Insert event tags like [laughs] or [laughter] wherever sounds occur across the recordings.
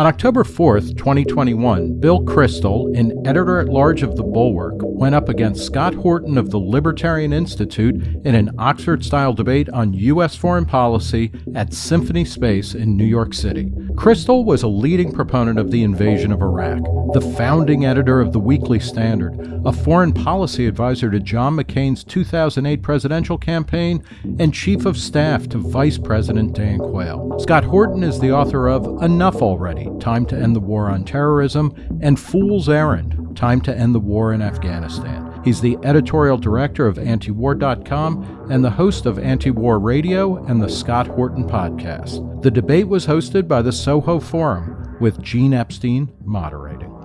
On October 4, 2021, Bill Kristol, an editor at large of The Bulwark, went up against Scott Horton of the Libertarian Institute in an Oxford style debate on U.S. foreign policy at Symphony Space in New York City. Kristol was a leading proponent of the invasion of Iraq, the founding editor of the Weekly Standard, a foreign policy advisor to John McCain's 2008 presidential campaign, and chief of staff to Vice President Dan Quayle. Scott Horton is the author of Enough Already Time to End the War on Terrorism, and Fool's Errand Time to End the War in Afghanistan. He's the editorial director of antiwar.com and the host of Antiwar Radio and the Scott Horton podcast. The debate was hosted by the Soho Forum, with Gene Epstein moderating.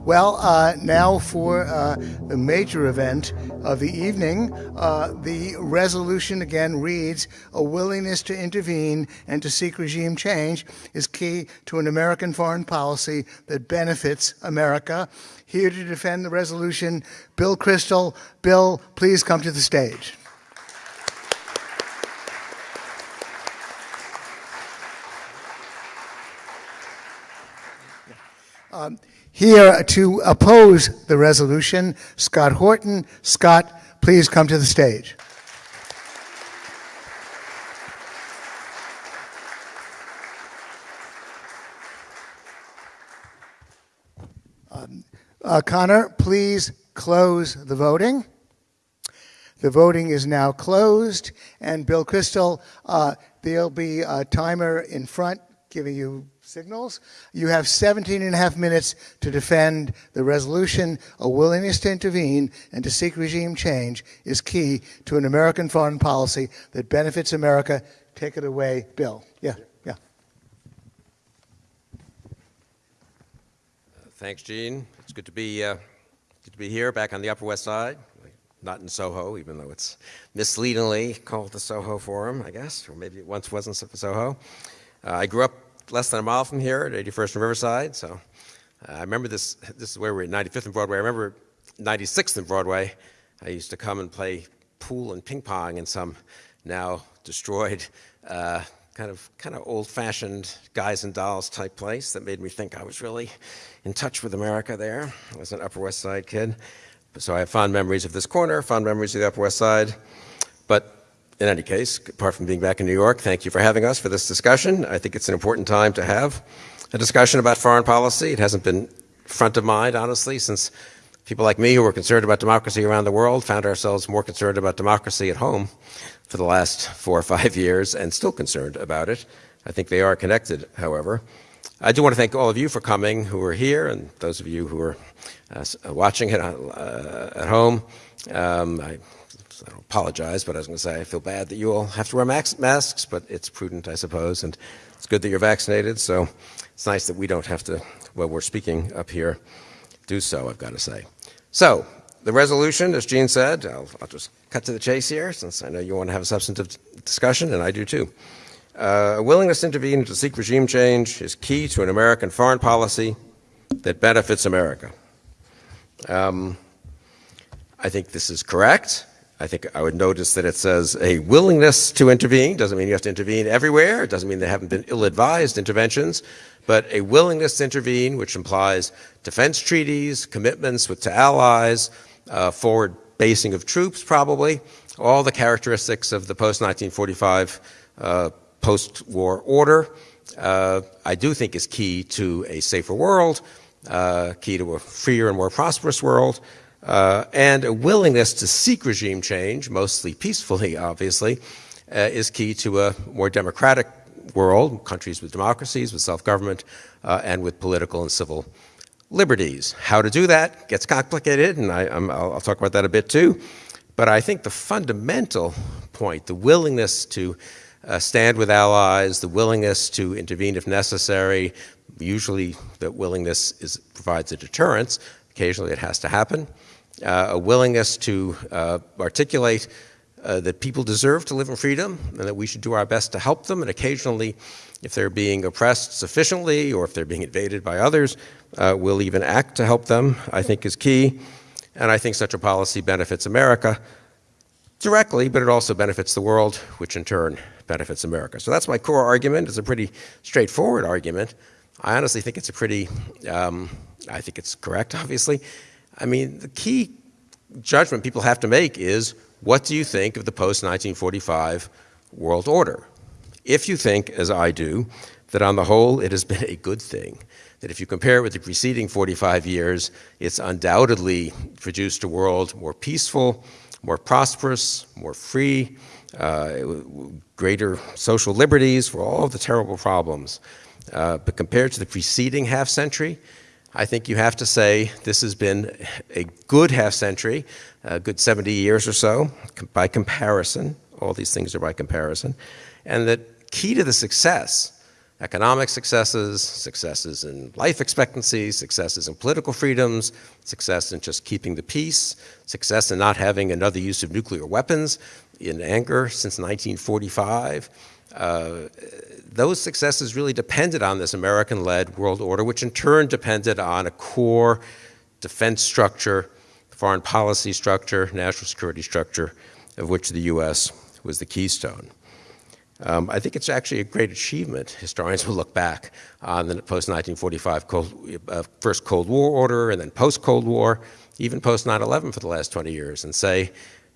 Well, uh, now for uh, the major event of the evening. Uh, the resolution again reads A willingness to intervene and to seek regime change is key to an American foreign policy that benefits America. Here to defend the resolution, Bill Kristol. Bill, please come to the stage. Um, here to oppose the resolution, Scott Horton. Scott, please come to the stage. Um, uh, Connor, please close the voting. The voting is now closed. And Bill Kristol, uh, there'll be a timer in front giving you signals. You have 17 and a half minutes to defend the resolution. A willingness to intervene and to seek regime change is key to an American foreign policy that benefits America. Take it away, Bill. Yeah, yeah. Thanks, Gene. It's good to be uh, good to be here, back on the Upper West Side. Not in Soho, even though it's misleadingly called the Soho Forum, I guess, or maybe it once wasn't Soho. Uh, I grew up less than a mile from here at 81st and Riverside. So uh, I remember this, this is where we're at 95th and Broadway. I remember 96th and Broadway. I used to come and play pool and ping pong in some now destroyed, uh, kind of kind of old-fashioned guys and dolls type place that made me think I was really in touch with America there. I was an Upper West Side kid. So I have fond memories of this corner, fond memories of the Upper West Side. But in any case, apart from being back in New York, thank you for having us for this discussion. I think it's an important time to have a discussion about foreign policy. It hasn't been front of mind, honestly, since people like me who were concerned about democracy around the world found ourselves more concerned about democracy at home for the last four or five years and still concerned about it. I think they are connected, however. I do want to thank all of you for coming who are here and those of you who are uh, watching it uh, at home. Um, I I don't apologize, but I was going to say I feel bad that you all have to wear masks, but it's prudent, I suppose, and it's good that you're vaccinated. So it's nice that we don't have to, while we're speaking up here, do so, I've got to say. So the resolution, as Gene said, I'll, I'll just cut to the chase here, since I know you want to have a substantive discussion, and I do too. Uh, a willingness to intervene to seek regime change is key to an American foreign policy that benefits America. Um, I think this is correct. I think I would notice that it says a willingness to intervene. Doesn't mean you have to intervene everywhere. It doesn't mean there haven't been ill-advised interventions, but a willingness to intervene, which implies defense treaties, commitments with to allies, uh, forward basing of troops, probably, all the characteristics of the post-1945 uh, post-war order. Uh, I do think is key to a safer world, uh, key to a freer and more prosperous world uh, and a willingness to seek regime change, mostly peacefully, [laughs] obviously, uh, is key to a more democratic world, countries with democracies, with self-government, uh, and with political and civil liberties. How to do that gets complicated, and I, will talk about that a bit too. But I think the fundamental point, the willingness to uh, stand with allies, the willingness to intervene if necessary, usually that willingness is, provides a deterrence. Occasionally it has to happen a willingness to uh, articulate uh, that people deserve to live in freedom and that we should do our best to help them. And occasionally, if they're being oppressed sufficiently or if they're being invaded by others, uh, we'll even act to help them, I think is key. And I think such a policy benefits America directly, but it also benefits the world, which in turn benefits America. So that's my core argument. It's a pretty straightforward argument. I honestly think it's a pretty, um, I think it's correct, obviously. I mean, the key judgment people have to make is what do you think of the post 1945 world order? If you think, as I do, that on the whole it has been a good thing, that if you compare it with the preceding 45 years, it's undoubtedly produced a world more peaceful, more prosperous, more free, uh, greater social liberties for all of the terrible problems. Uh, but compared to the preceding half century, I think you have to say this has been a good half century, a good 70 years or so by comparison. All these things are by comparison. And that key to the success economic successes, successes in life expectancy, successes in political freedoms, success in just keeping the peace, success in not having another use of nuclear weapons in anger since 1945. Uh, those successes really depended on this American-led world order, which in turn depended on a core defense structure, foreign policy structure, national security structure, of which the U.S. was the keystone. Um, I think it's actually a great achievement. Historians will look back on the post-1945 Cold, uh, first Cold War order and then post-Cold War, even post-9-11 for the last 20 years, and say,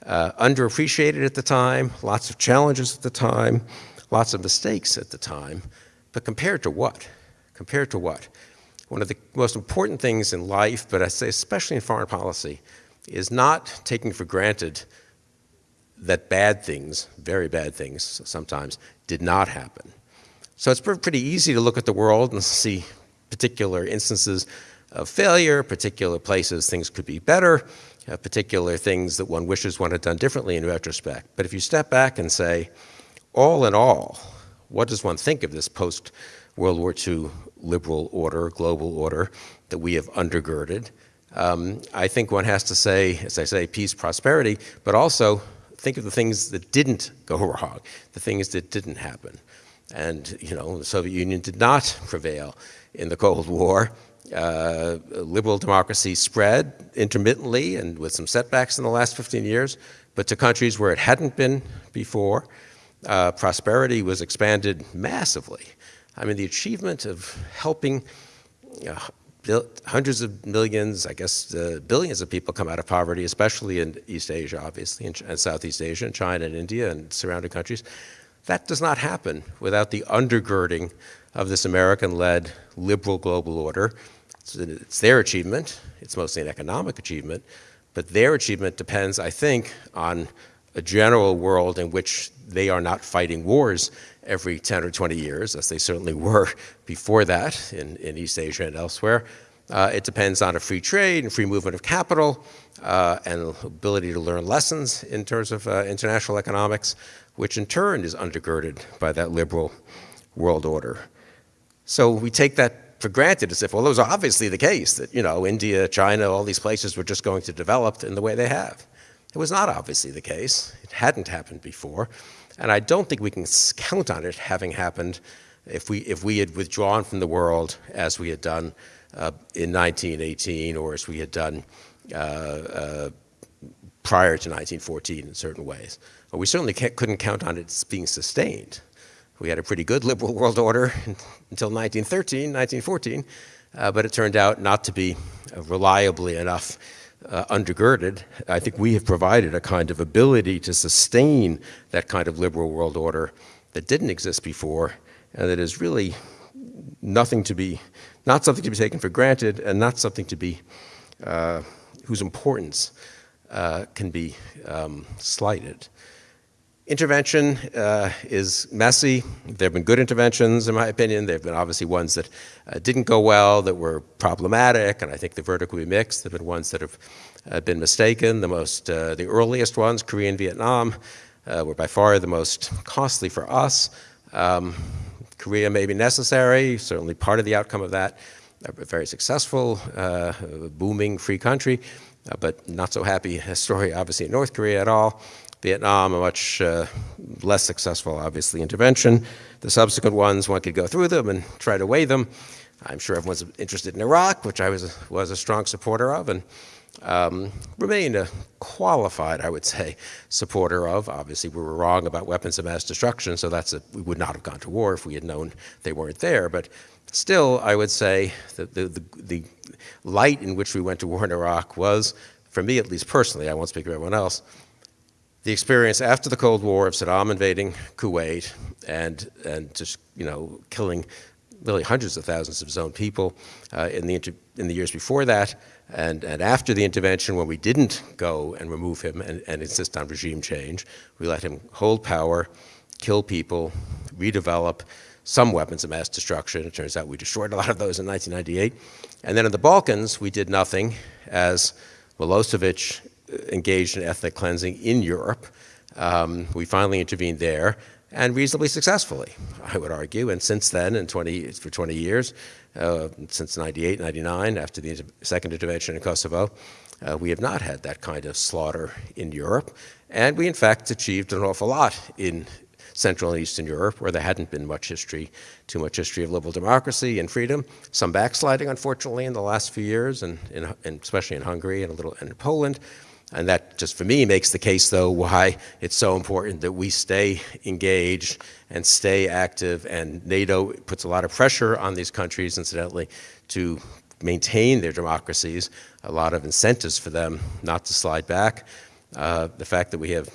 uh, underappreciated at the time, lots of challenges at the time, lots of mistakes at the time, but compared to what? Compared to what? One of the most important things in life, but I say especially in foreign policy, is not taking for granted that bad things, very bad things sometimes, did not happen. So it's pretty easy to look at the world and see particular instances of failure, particular places things could be better, uh, particular things that one wishes one had done differently in retrospect. But if you step back and say, all in all, what does one think of this post-World War II liberal order, global order that we have undergirded? Um, I think one has to say, as I say, peace, prosperity, but also think of the things that didn't go [laughs] wrong, the things that didn't happen. And, you know, the Soviet Union did not prevail in the Cold War. Uh, liberal democracy spread intermittently and with some setbacks in the last 15 years, but to countries where it hadn't been before. Uh, prosperity was expanded massively. I mean, the achievement of helping you know, hundreds of millions, I guess uh, billions of people come out of poverty, especially in East Asia, obviously, and, and Southeast Asia, and China and India and surrounding countries. That does not happen without the undergirding of this American-led liberal global order. It's, it's their achievement. It's mostly an economic achievement, but their achievement depends, I think, on a general world in which they are not fighting wars every 10 or 20 years, as they certainly were [laughs] before that in, in East Asia and elsewhere. Uh, it depends on a free trade and free movement of capital uh, and ability to learn lessons in terms of uh, international economics, which in turn is undergirded by that liberal world order. So we take that for granted as if, well, it was obviously the case that, you know, India, China, all these places were just going to develop in the way they have. It was not obviously the case. It hadn't happened before. And I don't think we can count on it having happened if we, if we had withdrawn from the world as we had done uh, in 1918 or as we had done uh, uh, prior to 1914 in certain ways. But we certainly couldn't count on it being sustained. We had a pretty good liberal world order [laughs] until 1913, 1914, uh, but it turned out not to be reliably enough uh, undergirded, I think we have provided a kind of ability to sustain that kind of liberal world order that didn't exist before and that is really nothing to be, not something to be taken for granted and not something to be, uh, whose importance uh, can be um, slighted. Intervention uh, is messy. There have been good interventions, in my opinion. There have been obviously ones that uh, didn't go well, that were problematic, and I think the verdict will be mixed. There have been ones that have uh, been mistaken. The most, uh, the earliest ones, Korea and Vietnam, uh, were by far the most costly for us. Um, Korea may be necessary, certainly part of the outcome of that. A very successful, uh, booming free country, but not so happy story, obviously, in North Korea at all. Vietnam, a much uh, less successful, obviously, intervention. The subsequent ones, one could go through them and try to weigh them. I'm sure everyone's interested in Iraq, which I was was a strong supporter of, and um, remain a qualified, I would say, supporter of. Obviously, we were wrong about weapons of mass destruction, so that's a, we would not have gone to war if we had known they weren't there. But Still, I would say that the, the, the light in which we went to war in Iraq was, for me at least personally, I won't speak for everyone else, the experience after the Cold War of Saddam invading Kuwait and, and just, you know, killing really hundreds of thousands of his own people uh, in, the in the years before that, and, and after the intervention when we didn't go and remove him and, and insist on regime change, we let him hold power, kill people, redevelop some weapons of mass destruction. It turns out we destroyed a lot of those in 1998. And then in the Balkans, we did nothing as Milosevic engaged in ethnic cleansing in Europe. Um, we finally intervened there and reasonably successfully, I would argue. And since then, in 20, for 20 years, uh, since 98, 99, after the second intervention in Kosovo, uh, we have not had that kind of slaughter in Europe. And we, in fact, achieved an awful lot in Central and Eastern Europe, where there hadn't been much history, too much history of liberal democracy and freedom. Some backsliding, unfortunately, in the last few years, and, in, and especially in Hungary and a little in Poland. And that just for me makes the case, though, why it's so important that we stay engaged and stay active. And NATO puts a lot of pressure on these countries, incidentally, to maintain their democracies, a lot of incentives for them not to slide back. Uh, the fact that we have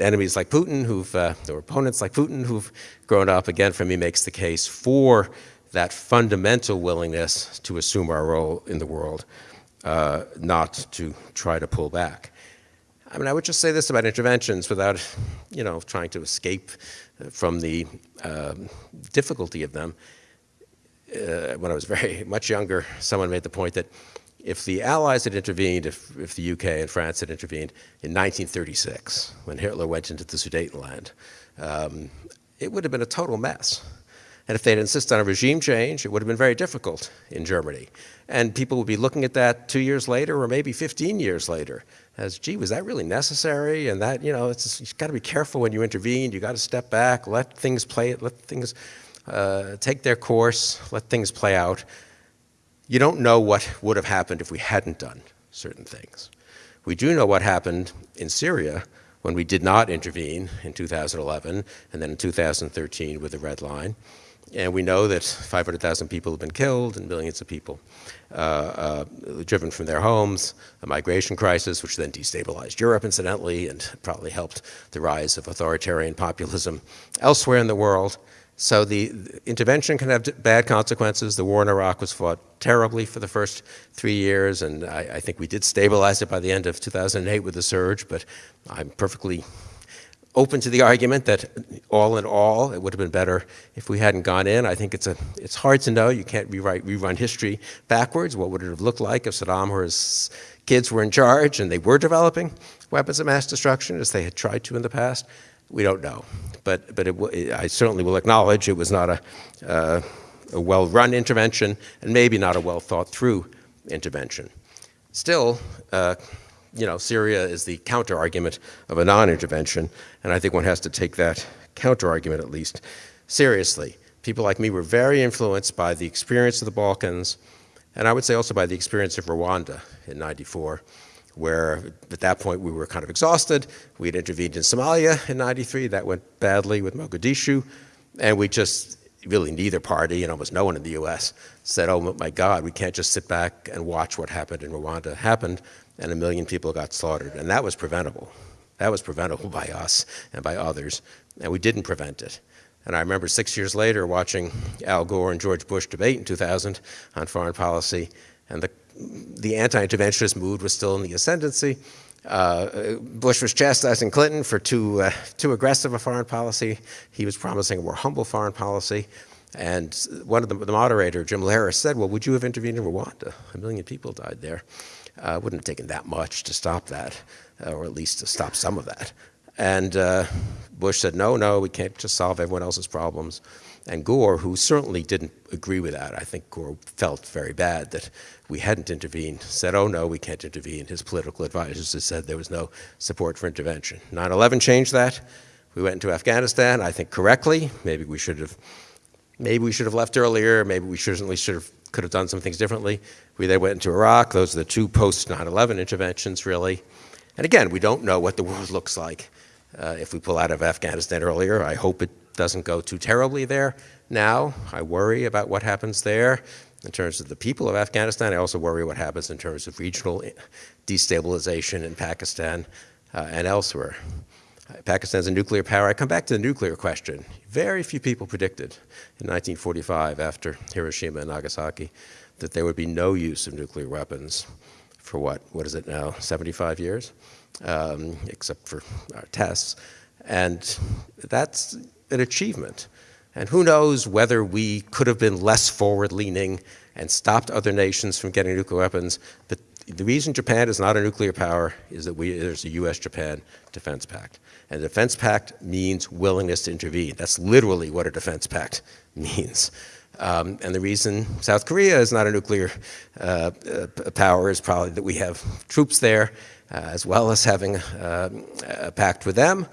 enemies like Putin, who've, uh, or opponents like Putin, who've grown up, again, for me, makes the case for that fundamental willingness to assume our role in the world, uh, not to try to pull back. I mean, I would just say this about interventions without, you know, trying to escape from the um, difficulty of them. Uh, when I was very [laughs] much younger, someone made the point that if the Allies had intervened, if, if the UK and France had intervened in 1936, when Hitler went into the Sudetenland, um, it would have been a total mess. And if they'd insisted on a regime change, it would have been very difficult in Germany. And people would be looking at that two years later or maybe 15 years later as, gee, was that really necessary? And that, you know, it's you've got to be careful when you intervene. You've got to step back, let things play, let things uh, take their course, let things play out. You don't know what would have happened if we hadn't done certain things. We do know what happened in Syria when we did not intervene in 2011 and then in 2013 with the Red Line. And we know that 500,000 people have been killed and millions of people uh, uh, driven from their homes, a migration crisis, which then destabilized Europe, incidentally, and probably helped the rise of authoritarian populism elsewhere in the world. So the, the intervention can have bad consequences. The war in Iraq was fought terribly for the first three years, and I, I think we did stabilize it by the end of 2008 with the surge, but I'm perfectly open to the argument that all in all, it would have been better if we hadn't gone in. I think it's, a, it's hard to know. You can't rewrite, rerun history backwards. What would it have looked like if Saddam or his kids were in charge and they were developing weapons of mass destruction as they had tried to in the past? We don't know. But, but it, I certainly will acknowledge it was not a, uh, a well-run intervention and maybe not a well-thought-through intervention. Still, uh, you know, Syria is the counter-argument of a non-intervention, and I think one has to take that counter-argument at least seriously. People like me were very influenced by the experience of the Balkans, and I would say also by the experience of Rwanda in 94, where at that point we were kind of exhausted. We had intervened in Somalia in 93. That went badly with Mogadishu. And we just, really neither party and almost no one in the U.S. said, oh my God, we can't just sit back and watch what happened in Rwanda happened and a million people got slaughtered. And that was preventable. That was preventable [laughs] by us and by others, and we didn't prevent it. And I remember six years later watching Al Gore and George Bush debate in 2000 on foreign policy, and the, the anti-interventionist mood was still in the ascendancy. Uh, Bush was chastising Clinton for too, uh, too aggressive a foreign policy. He was promising a more humble foreign policy. And one of the, the moderator, Jim Lehrer, said, well, would you have intervened in Rwanda? A million people died there. Uh, wouldn't have taken that much to stop that, uh, or at least to stop some of that. And uh, Bush said, no, no, we can't just solve everyone else's problems. And Gore, who certainly didn't agree with that, I think Gore felt very bad that we hadn't intervened, said, oh no, we can't intervene. His political advisors had said there was no support for intervention. 9-11 changed that. We went into Afghanistan, I think correctly. Maybe we should have, maybe we should have left earlier. Maybe we certainly should have, could have done some things differently. We then went into Iraq. Those are the two post 9 11 interventions, really. And again, we don't know what the world looks like uh, if we pull out of Afghanistan earlier. I hope it doesn't go too terribly there. now. I worry about what happens there in terms of the people of Afghanistan. I also worry what happens in terms of regional destabilization in Pakistan uh, and elsewhere. Pakistan's a nuclear power. I come back to the nuclear question. Very few people predicted in 1945, after Hiroshima and Nagasaki, that there would be no use of nuclear weapons for what, what is it now, 75 years, um, except for our tests. And that's an achievement. And who knows whether we could have been less forward-leaning and stopped other nations from getting nuclear weapons. But the reason Japan is not a nuclear power is that we, there's a U.S.-Japan defense pact. And a defense pact means willingness to intervene. That's literally what a defense pact [laughs] means. Um, and the reason South Korea is not a nuclear uh, uh, power is probably that we have troops there, uh, as well as having uh, a pact with them.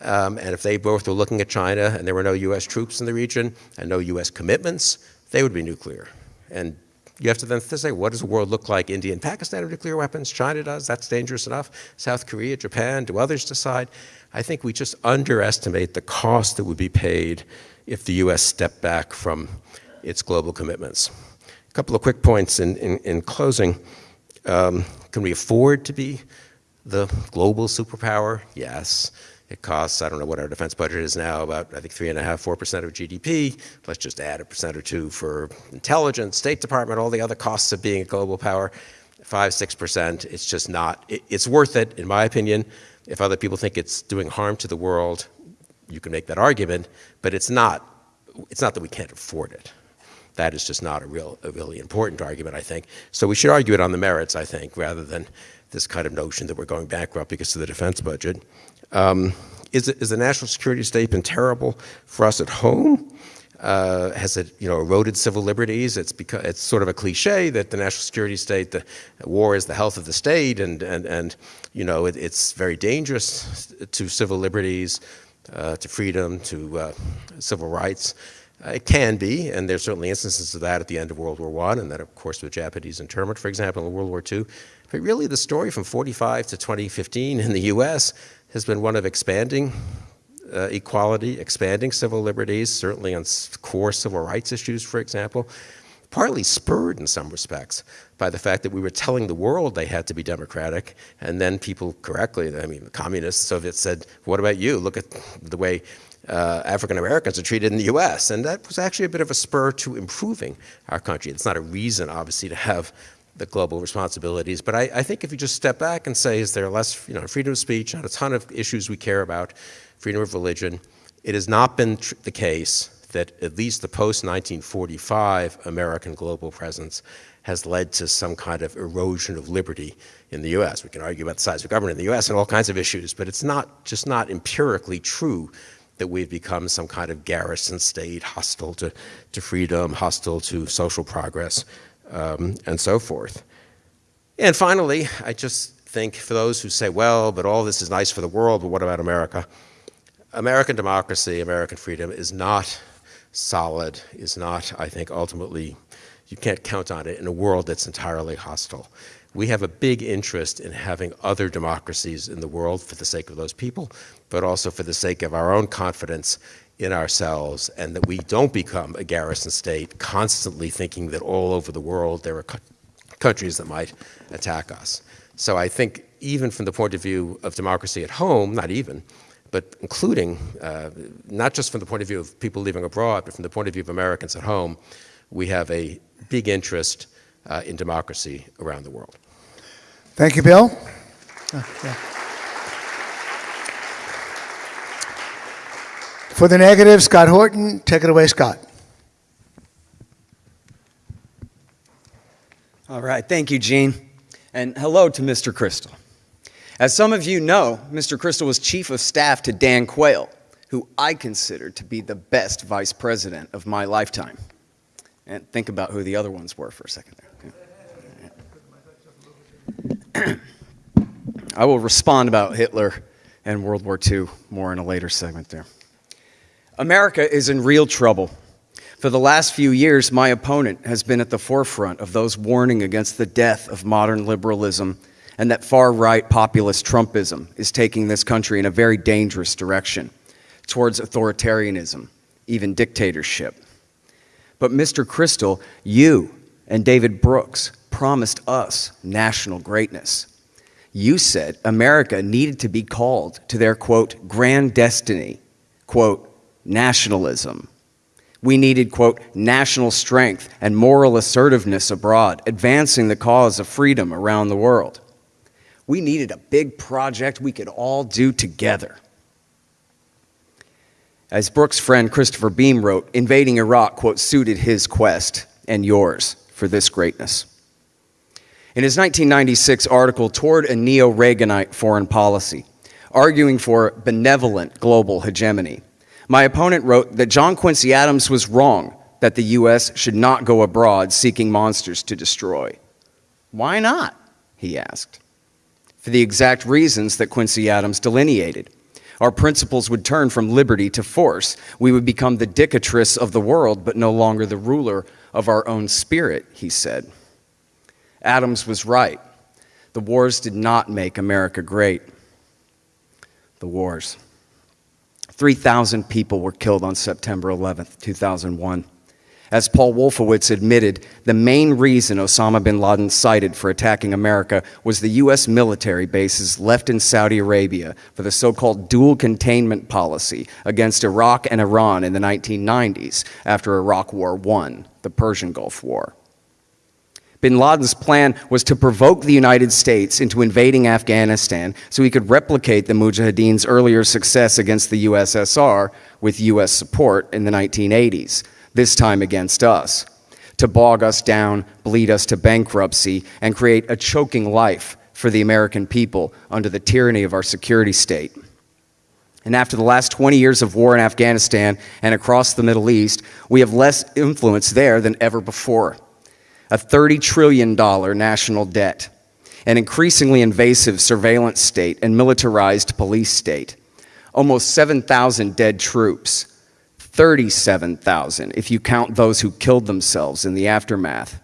Um, and if they both were looking at China and there were no U.S. troops in the region and no U.S. commitments, they would be nuclear. And you have to then say, what does the world look like? India and Pakistan have nuclear weapons. China does. That's dangerous enough. South Korea, Japan, do others decide? I think we just underestimate the cost that would be paid if the U.S. stepped back from its global commitments. A couple of quick points in, in, in closing. Um, can we afford to be the global superpower? Yes. It costs, I don't know what our defense budget is now, about I think three and a half, four percent of GDP. Let's just add a percent or two for intelligence, State Department, all the other costs of being a global power. Five, six percent. It's just not. It, it's worth it, in my opinion. If other people think it's doing harm to the world, you can make that argument. But it's not. It's not that we can't afford it. That is just not a real, a really important argument, I think. So we should argue it on the merits, I think, rather than this kind of notion that we're going bankrupt because of the defense budget. Um, is, the national security state been terrible for us at home? Uh, has it, you know, eroded civil liberties? It's because it's sort of a cliche that the national security state, the war is the health of the state, and and and you know, it, it's very dangerous to civil liberties, uh, to freedom, to uh, civil rights. Uh, it can be, and there's certainly instances of that at the end of World War I, and then of course, with Japanese internment, for example, in World War II. But really, the story from 45 to 2015 in the U.S has been one of expanding uh, equality, expanding civil liberties, certainly on core civil rights issues, for example, partly spurred in some respects by the fact that we were telling the world they had to be democratic, and then people correctly, I mean, the communists, Soviets said, what about you? Look at the way uh, African Americans are treated in the U.S., and that was actually a bit of a spur to improving our country. It's not a reason, obviously, to have the global responsibilities. But I, I, think if you just step back and say, is there less, you know, freedom of speech on a ton of issues we care about, freedom of religion, it has not been the case that at least the post-1945 American global presence has led to some kind of erosion of liberty in the U.S. We can argue about the size of government in the U.S. and all kinds of issues, but it's not just not empirically true that we've become some kind of garrison state, hostile to, to freedom, hostile to social progress, um, and so forth. And finally, I just think for those who say, well, but all this is nice for the world, but what about America? American democracy, American freedom is not solid, is not, I think, ultimately, you can't count on it in a world that's entirely hostile. We have a big interest in having other democracies in the world for the sake of those people, but also for the sake of our own confidence in ourselves and that we don't become a garrison state constantly thinking that all over the world there are countries that might attack us. So I think even from the point of view of democracy at home, not even, but including, uh, not just from the point of view of people living abroad, but from the point of view of Americans at home, we have a big interest uh, in democracy around the world. Thank you, Bill. Uh, yeah. For the negative, Scott Horton. Take it away, Scott. All right. Thank you, Gene. And hello to Mr. Kristol. As some of you know, Mr. Kristol was chief of staff to Dan Quayle, who I consider to be the best vice president of my lifetime. And think about who the other ones were for a second there. [clears throat] I will respond about Hitler and World War II more in a later segment there. America is in real trouble. For the last few years, my opponent has been at the forefront of those warning against the death of modern liberalism and that far-right populist Trumpism is taking this country in a very dangerous direction towards authoritarianism, even dictatorship. But Mr. Kristol, you and David Brooks promised us national greatness. You said America needed to be called to their, quote, grand destiny, quote, nationalism. We needed, quote, national strength and moral assertiveness abroad, advancing the cause of freedom around the world. We needed a big project we could all do together. As Brooks' friend Christopher Beam wrote, invading Iraq, quote, suited his quest and yours for this greatness. In his 1996 article, Toward a Neo Reaganite Foreign Policy, arguing for benevolent global hegemony, my opponent wrote that John Quincy Adams was wrong that the U.S. should not go abroad seeking monsters to destroy. Why not? He asked. For the exact reasons that Quincy Adams delineated. Our principles would turn from liberty to force. We would become the dictatress of the world, but no longer the ruler of our own spirit, he said. Adams was right. The wars did not make America great. The wars. 3,000 people were killed on September 11, 2001. As Paul Wolfowitz admitted, the main reason Osama bin Laden cited for attacking America was the U.S. military bases left in Saudi Arabia for the so called dual containment policy against Iraq and Iran in the 1990s after Iraq War I, the Persian Gulf War. Bin Laden's plan was to provoke the United States into invading Afghanistan so he could replicate the Mujahideen's earlier success against the USSR with US support in the 1980s, this time against us, to bog us down, bleed us to bankruptcy, and create a choking life for the American people under the tyranny of our security state. And after the last 20 years of war in Afghanistan and across the Middle East, we have less influence there than ever before a $30 trillion national debt, an increasingly invasive surveillance state and militarized police state, almost 7,000 dead troops, 37,000 if you count those who killed themselves in the aftermath,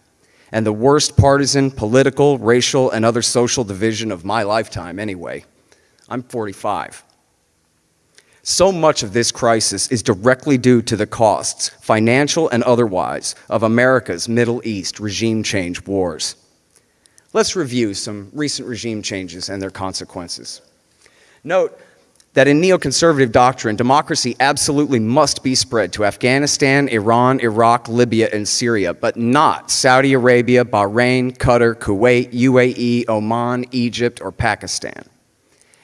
and the worst partisan, political, racial, and other social division of my lifetime anyway. I'm 45. So much of this crisis is directly due to the costs, financial and otherwise, of America's Middle East regime change wars. Let's review some recent regime changes and their consequences. Note that in neoconservative doctrine, democracy absolutely must be spread to Afghanistan, Iran, Iraq, Libya, and Syria, but not Saudi Arabia, Bahrain, Qatar, Kuwait, UAE, Oman, Egypt, or Pakistan.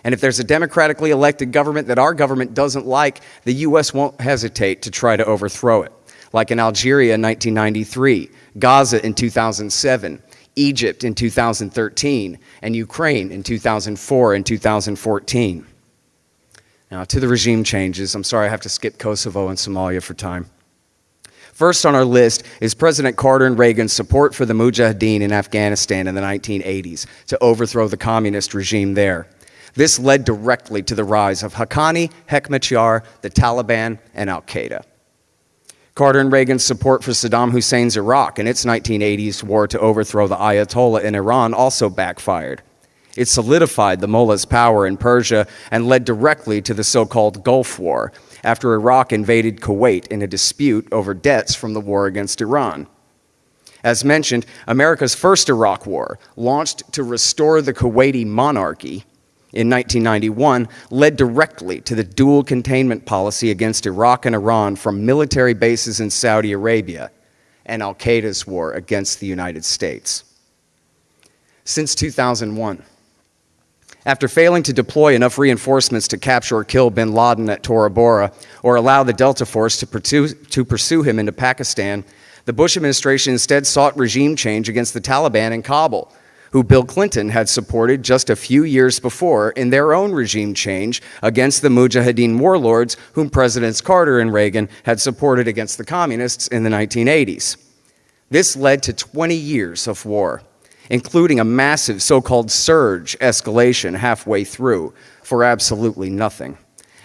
And if there's a democratically elected government that our government doesn't like, the U.S. won't hesitate to try to overthrow it, like in Algeria in 1993, Gaza in 2007, Egypt in 2013, and Ukraine in 2004 and 2014. Now, to the regime changes, I'm sorry I have to skip Kosovo and Somalia for time. First on our list is President Carter and Reagan's support for the Mujahideen in Afghanistan in the 1980s to overthrow the communist regime there. This led directly to the rise of Haqqani, Hekmatyar, the Taliban, and Al Qaeda. Carter and Reagan's support for Saddam Hussein's Iraq in its 1980s war to overthrow the Ayatollah in Iran also backfired. It solidified the mullah's power in Persia and led directly to the so called Gulf War after Iraq invaded Kuwait in a dispute over debts from the war against Iran. As mentioned, America's first Iraq War, launched to restore the Kuwaiti monarchy, in 1991 led directly to the dual containment policy against Iraq and Iran from military bases in Saudi Arabia and Al Qaeda's war against the United States. Since 2001, after failing to deploy enough reinforcements to capture or kill bin Laden at Tora Bora or allow the Delta Force to pursue, to pursue him into Pakistan, the Bush administration instead sought regime change against the Taliban in Kabul who Bill Clinton had supported just a few years before in their own regime change against the Mujahideen warlords whom Presidents Carter and Reagan had supported against the communists in the 1980s. This led to 20 years of war, including a massive so called surge escalation halfway through for absolutely nothing,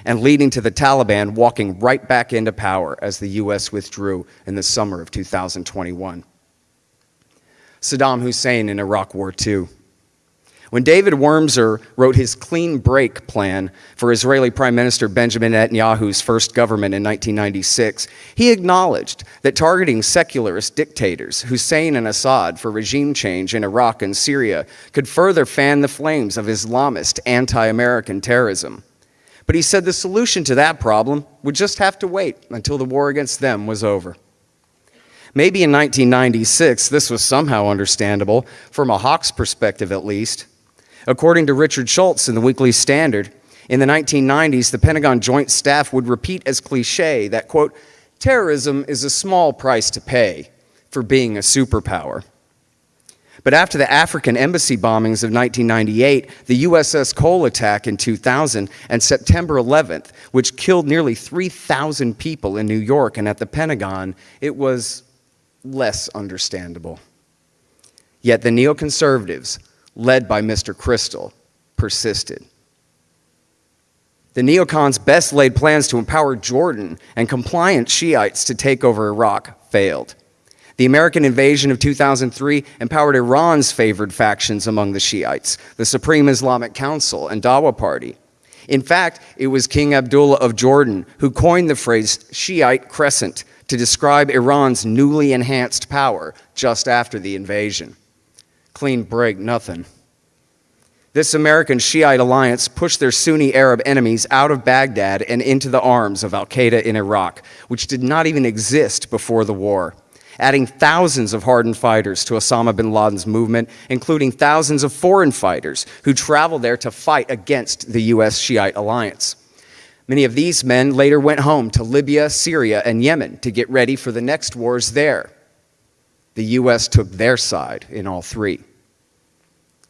and leading to the Taliban walking right back into power as the U.S. withdrew in the summer of 2021. Saddam Hussein in Iraq War II. When David Wurmser wrote his clean break plan for Israeli Prime Minister Benjamin Netanyahu's first government in 1996, he acknowledged that targeting secularist dictators, Hussein and Assad, for regime change in Iraq and Syria could further fan the flames of Islamist anti American terrorism. But he said the solution to that problem would just have to wait until the war against them was over. Maybe in 1996, this was somehow understandable, from a Hawk's perspective at least. According to Richard Shultz in the Weekly Standard, in the 1990s, the Pentagon Joint Staff would repeat as cliche that, quote, terrorism is a small price to pay for being a superpower. But after the African embassy bombings of 1998, the USS Cole attack in 2000, and September 11th, which killed nearly 3,000 people in New York and at the Pentagon, it was less understandable. Yet the neoconservatives, led by Mr. Kristol, persisted. The neocons' best laid plans to empower Jordan and compliant Shiites to take over Iraq failed. The American invasion of 2003 empowered Iran's favored factions among the Shiites, the Supreme Islamic Council and Dawa Party. In fact, it was King Abdullah of Jordan who coined the phrase Shiite crescent to describe Iran's newly enhanced power just after the invasion clean break, nothing. This American Shiite alliance pushed their Sunni Arab enemies out of Baghdad and into the arms of Al Qaeda in Iraq, which did not even exist before the war, adding thousands of hardened fighters to Osama bin Laden's movement, including thousands of foreign fighters who traveled there to fight against the U.S. Shiite alliance. Many of these men later went home to Libya, Syria, and Yemen to get ready for the next wars there. The U.S. took their side in all three.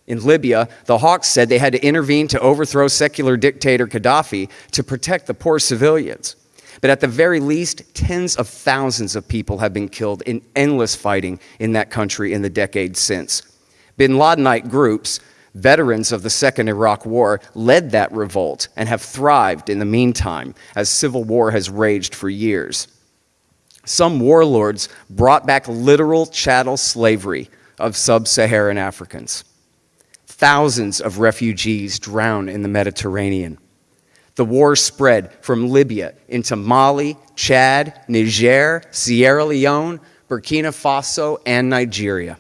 In Libya, the Hawks said they had to intervene to overthrow secular dictator Gaddafi to protect the poor civilians. But at the very least, tens of thousands of people have been killed in endless fighting in that country in the decades since. Bin Ladenite groups, veterans of the Second Iraq War, led that revolt and have thrived in the meantime as civil war has raged for years. Some warlords brought back literal chattel slavery of sub Saharan Africans. Thousands of refugees drown in the Mediterranean. The war spread from Libya into Mali, Chad, Niger, Sierra Leone, Burkina Faso, and Nigeria.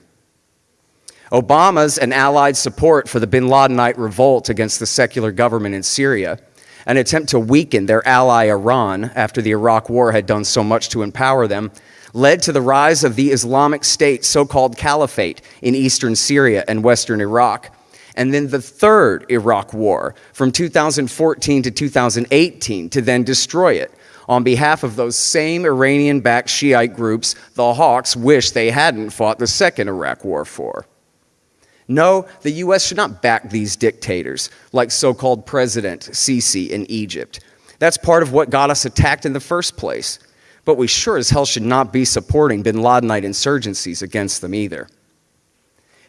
Obama's and allied support for the bin Ladenite revolt against the secular government in Syria, an attempt to weaken their ally Iran after the Iraq War had done so much to empower them, led to the rise of the Islamic State so called caliphate in eastern Syria and western Iraq, and then the third Iraq War from 2014 to 2018 to then destroy it. On behalf of those same Iranian backed Shiite groups, the Hawks wish they hadn't fought the second Iraq War for. No, the U.S. should not back these dictators, like so called President Sisi in Egypt. That's part of what got us attacked in the first place. But we sure as hell should not be supporting bin Ladenite insurgencies against them either.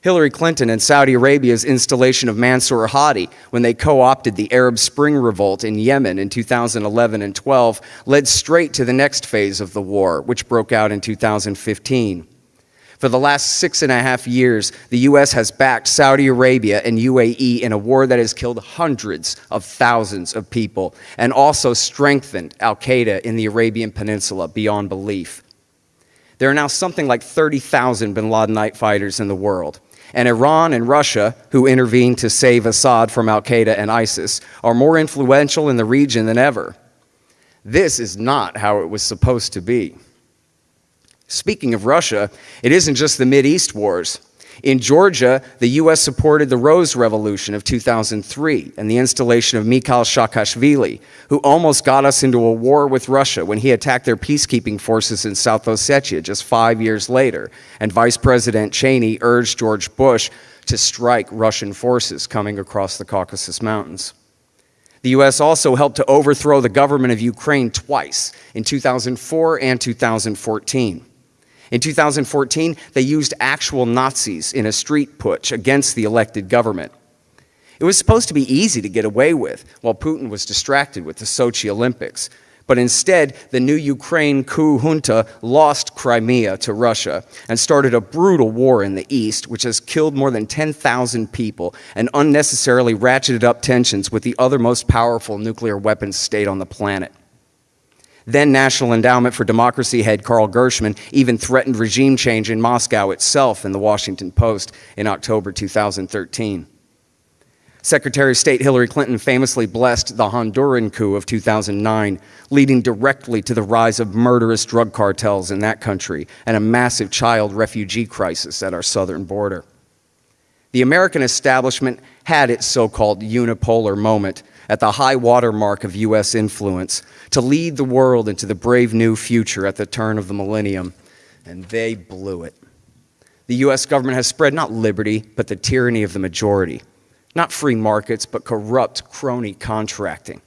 Hillary Clinton and Saudi Arabia's installation of Mansour Hadi when they co opted the Arab Spring revolt in Yemen in 2011 and 12 led straight to the next phase of the war, which broke out in 2015. For the last six and a half years, the U.S. has backed Saudi Arabia and UAE in a war that has killed hundreds of thousands of people and also strengthened Al Qaeda in the Arabian Peninsula beyond belief. There are now something like 30,000 bin Ladenite fighters in the world. And Iran and Russia, who intervened to save Assad from Al Qaeda and ISIS, are more influential in the region than ever. This is not how it was supposed to be. Speaking of Russia, it isn't just the Mid East wars. In Georgia, the U.S. supported the Rose Revolution of 2003 and the installation of Mikhail Saakashvili, who almost got us into a war with Russia when he attacked their peacekeeping forces in South Ossetia just five years later, and Vice President Cheney urged George Bush to strike Russian forces coming across the Caucasus Mountains. The U.S. also helped to overthrow the government of Ukraine twice, in 2004 and 2014. In 2014, they used actual Nazis in a street putsch against the elected government. It was supposed to be easy to get away with while Putin was distracted with the Sochi Olympics. But instead, the new Ukraine coup junta lost Crimea to Russia and started a brutal war in the east, which has killed more than 10,000 people and unnecessarily ratcheted up tensions with the other most powerful nuclear weapons state on the planet. Then National Endowment for Democracy head Carl Gershman even threatened regime change in Moscow itself in the Washington Post in October 2013. Secretary of State Hillary Clinton famously blessed the Honduran coup of 2009, leading directly to the rise of murderous drug cartels in that country and a massive child refugee crisis at our southern border. The American establishment had its so called unipolar moment at the high water mark of U.S. influence to lead the world into the brave new future at the turn of the millennium, and they blew it. The U.S. government has spread not liberty, but the tyranny of the majority. Not free markets, but corrupt crony contracting.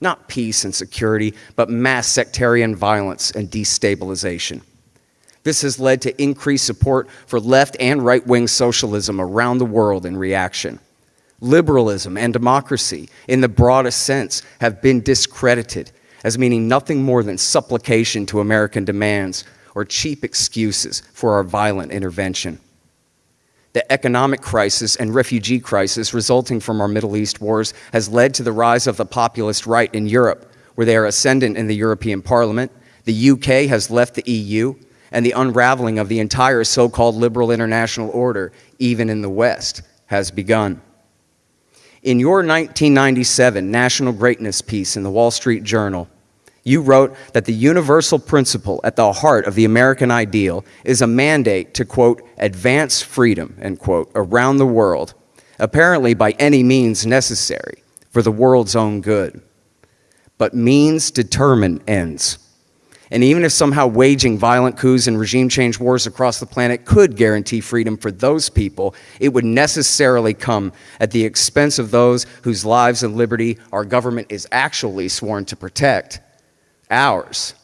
Not peace and security, but mass sectarian violence and destabilization. This has led to increased support for left and right wing socialism around the world in reaction liberalism and democracy, in the broadest sense, have been discredited as meaning nothing more than supplication to American demands or cheap excuses for our violent intervention. The economic crisis and refugee crisis resulting from our Middle East wars has led to the rise of the populist right in Europe, where they are ascendant in the European Parliament. The UK has left the EU, and the unraveling of the entire so called liberal international order, even in the West, has begun. In your 1997 National Greatness piece in the Wall Street Journal, you wrote that the universal principle at the heart of the American ideal is a mandate to, quote, advance freedom, end quote, around the world, apparently by any means necessary for the world's own good. But means determine ends. And even if somehow waging violent coups and regime change wars across the planet could guarantee freedom for those people, it would necessarily come at the expense of those whose lives and liberty our government is actually sworn to protect ours.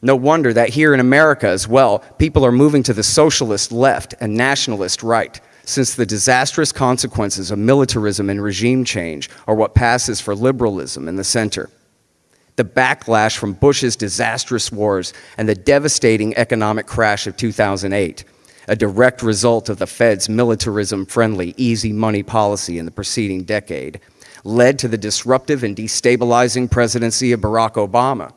No wonder that here in America as well, people are moving to the socialist left and nationalist right, since the disastrous consequences of militarism and regime change are what passes for liberalism in the center the backlash from Bush's disastrous wars and the devastating economic crash of 2008, a direct result of the Fed's militarism friendly, easy money policy in the preceding decade, led to the disruptive and destabilizing presidency of Barack Obama.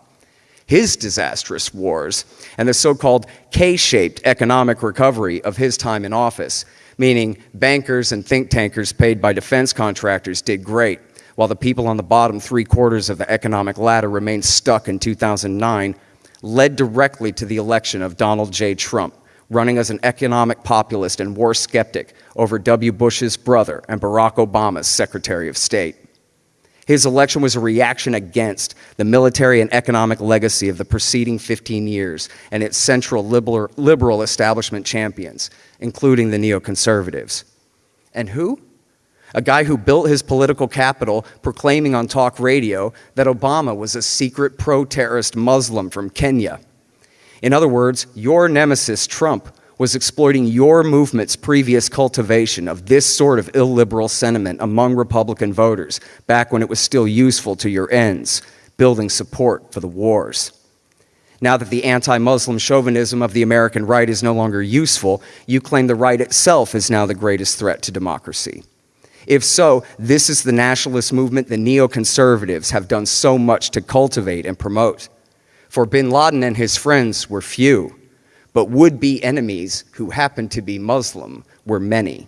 His disastrous wars and the so called K shaped economic recovery of his time in office, meaning bankers and think tankers paid by defense contractors did great while the people on the bottom three quarters of the economic ladder remained stuck in 2009, led directly to the election of Donald J. Trump, running as an economic populist and war skeptic over W. Bush's brother and Barack Obama's Secretary of State. His election was a reaction against the military and economic legacy of the preceding 15 years and its central liberal, establishment champions, including the neoconservatives. And who? A guy who built his political capital proclaiming on talk radio that Obama was a secret pro terrorist Muslim from Kenya. In other words, your nemesis, Trump, was exploiting your movement's previous cultivation of this sort of illiberal sentiment among Republican voters back when it was still useful to your ends, building support for the wars. Now that the anti Muslim chauvinism of the American right is no longer useful, you claim the right itself is now the greatest threat to democracy. If so, this is the nationalist movement the neoconservatives have done so much to cultivate and promote. For bin Laden and his friends were few, but would be enemies who happened to be Muslim were many.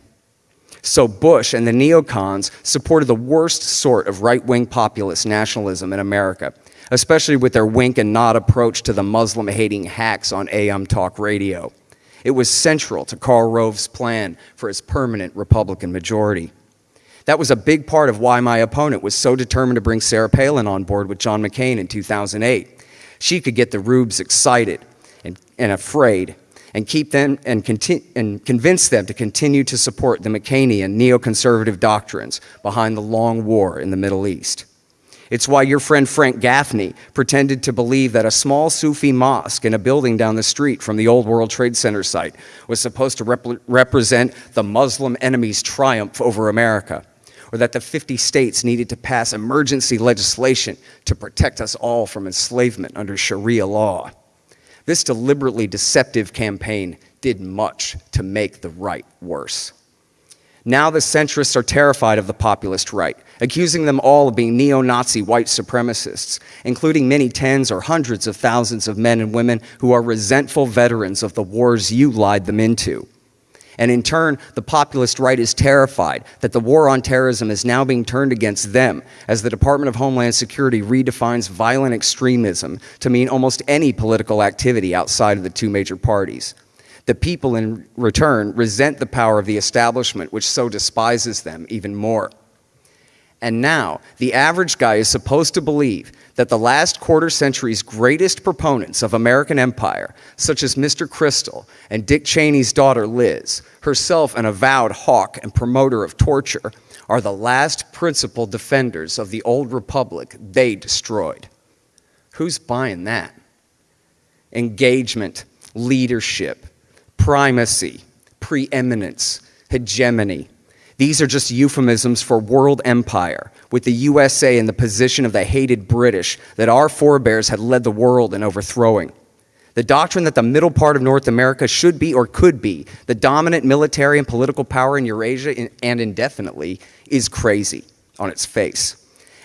So Bush and the neocons supported the worst sort of right wing populist nationalism in America, especially with their wink and nod approach to the Muslim hating hacks on AM talk radio. It was central to Karl Rove's plan for his permanent Republican majority. That was a big part of why my opponent was so determined to bring Sarah Palin on board with John McCain in 2008. She could get the rubes excited and, and afraid and keep them and, conti- and convince them to continue to support the McCainian neoconservative doctrines behind the long war in the Middle East. It's why your friend Frank Gaffney pretended to believe that a small Sufi mosque in a building down the street from the old World Trade Center site was supposed to rep- represent the Muslim enemy's triumph over America or that the 50 states needed to pass emergency legislation to protect us all from enslavement under Sharia law. This deliberately deceptive campaign did much to make the right worse. Now the centrists are terrified of the populist right, accusing them all of being neo-Nazi white supremacists, including many tens or hundreds of thousands of men and women who are resentful veterans of the wars you lied them into. And in turn, the populist right is terrified that the war on terrorism is now being turned against them as the Department of Homeland Security redefines violent extremism to mean almost any political activity outside of the two major parties. The people, in return, resent the power of the establishment, which so despises them even more. And now, the average guy is supposed to believe that the last quarter century's greatest proponents of American empire, such as Mr. Kristol and Dick Cheney's daughter Liz, herself an avowed hawk and promoter of torture, are the last principal defenders of the old republic they destroyed. Who's buying that? Engagement, leadership, primacy, preeminence, hegemony. These are just euphemisms for world empire, with the USA in the position of the hated British that our forebears had led the world in overthrowing. The doctrine that the middle part of North America should be or could be the dominant military and political power in Eurasia and indefinitely is crazy on its face.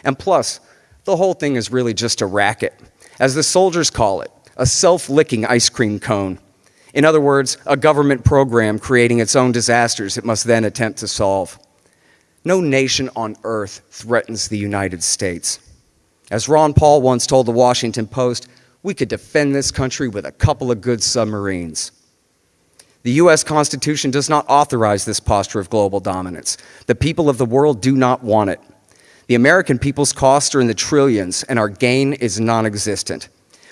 And plus, the whole thing is really just a racket. As the soldiers call it, a self-licking ice cream cone. In other words, a government program creating its own disasters it must then attempt to solve. No nation on earth threatens the United States. As Ron Paul once told the Washington Post, we could defend this country with a couple of good submarines. The U.S. Constitution does not authorize this posture of global dominance. The people of the world do not want it. The American people's costs are in the trillions, and our gain is non-existent.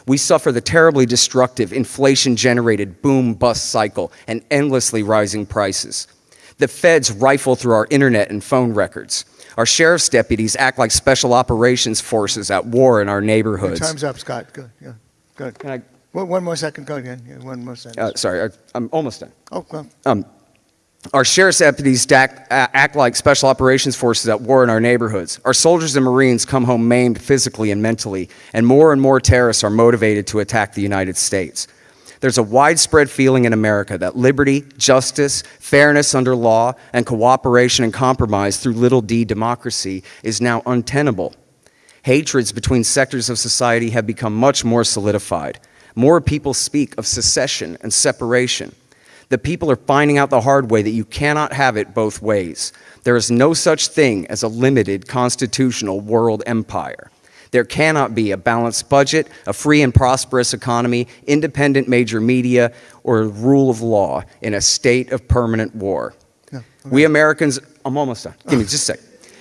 We suffer the terribly destructive, inflation-generated boom-bust cycle and endlessly rising prices. The feds rifle through our internet and phone records. Our sheriff's deputies act like special operations forces at war in our neighborhoods. Time's up, Scott. Go, yeah, go. Can I, One, more second. Go again. One more second. uh, sorry, I, I'm almost done. oh, go. Um, our sheriff's deputies act, uh, act like special operations forces at war in our neighborhoods. Our soldiers and Marines come home maimed physically and mentally, and more and more terrorists are motivated to attack the United States. There's a widespread feeling in America that liberty, justice, fairness under law, and cooperation and compromise through little d democracy is now untenable. Hatreds between sectors of society have become much more solidified. More people speak of secession and separation. The people are finding out the hard way that you cannot have it both ways. There is no such thing as a limited constitutional world empire. There cannot be a balanced budget, a free and prosperous economy, independent major media, or rule of law in a state of permanent war. Yeah, We Americans, I'm almost done. Give me just a sec.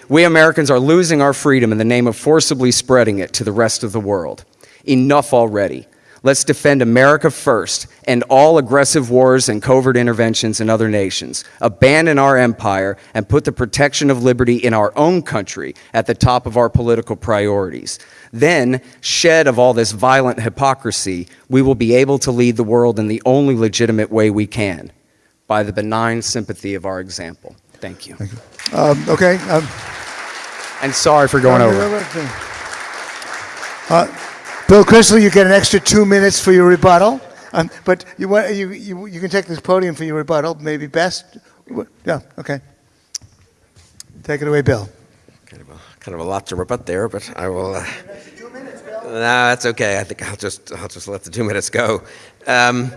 We Americans are losing our freedom in the name of forcibly spreading it to the rest of the world. Enough already. Let's defend America first and all aggressive wars and covert interventions in other nations. Abandon our empire and put the protection of liberty in our own country at the top of our political priorities. Then, shed of all this violent hypocrisy, we will be able to lead the world in the only legitimate way we can, by the benign sympathy of our example. Thank you. Thank Um, okay. Um, And sorry for going over. Uh, Bill Kristol, you get an extra two minutes for your rebuttal. Um, but you, want, you, you, you can take this podium for your rebuttal, maybe best. Yeah, okay. Take it away, Bill. Kind of a, kind of a lot to rebut there, but I will. Uh, minutes, Bill. no, that's okay. I think I'll just I'll just let the two minutes go. Um,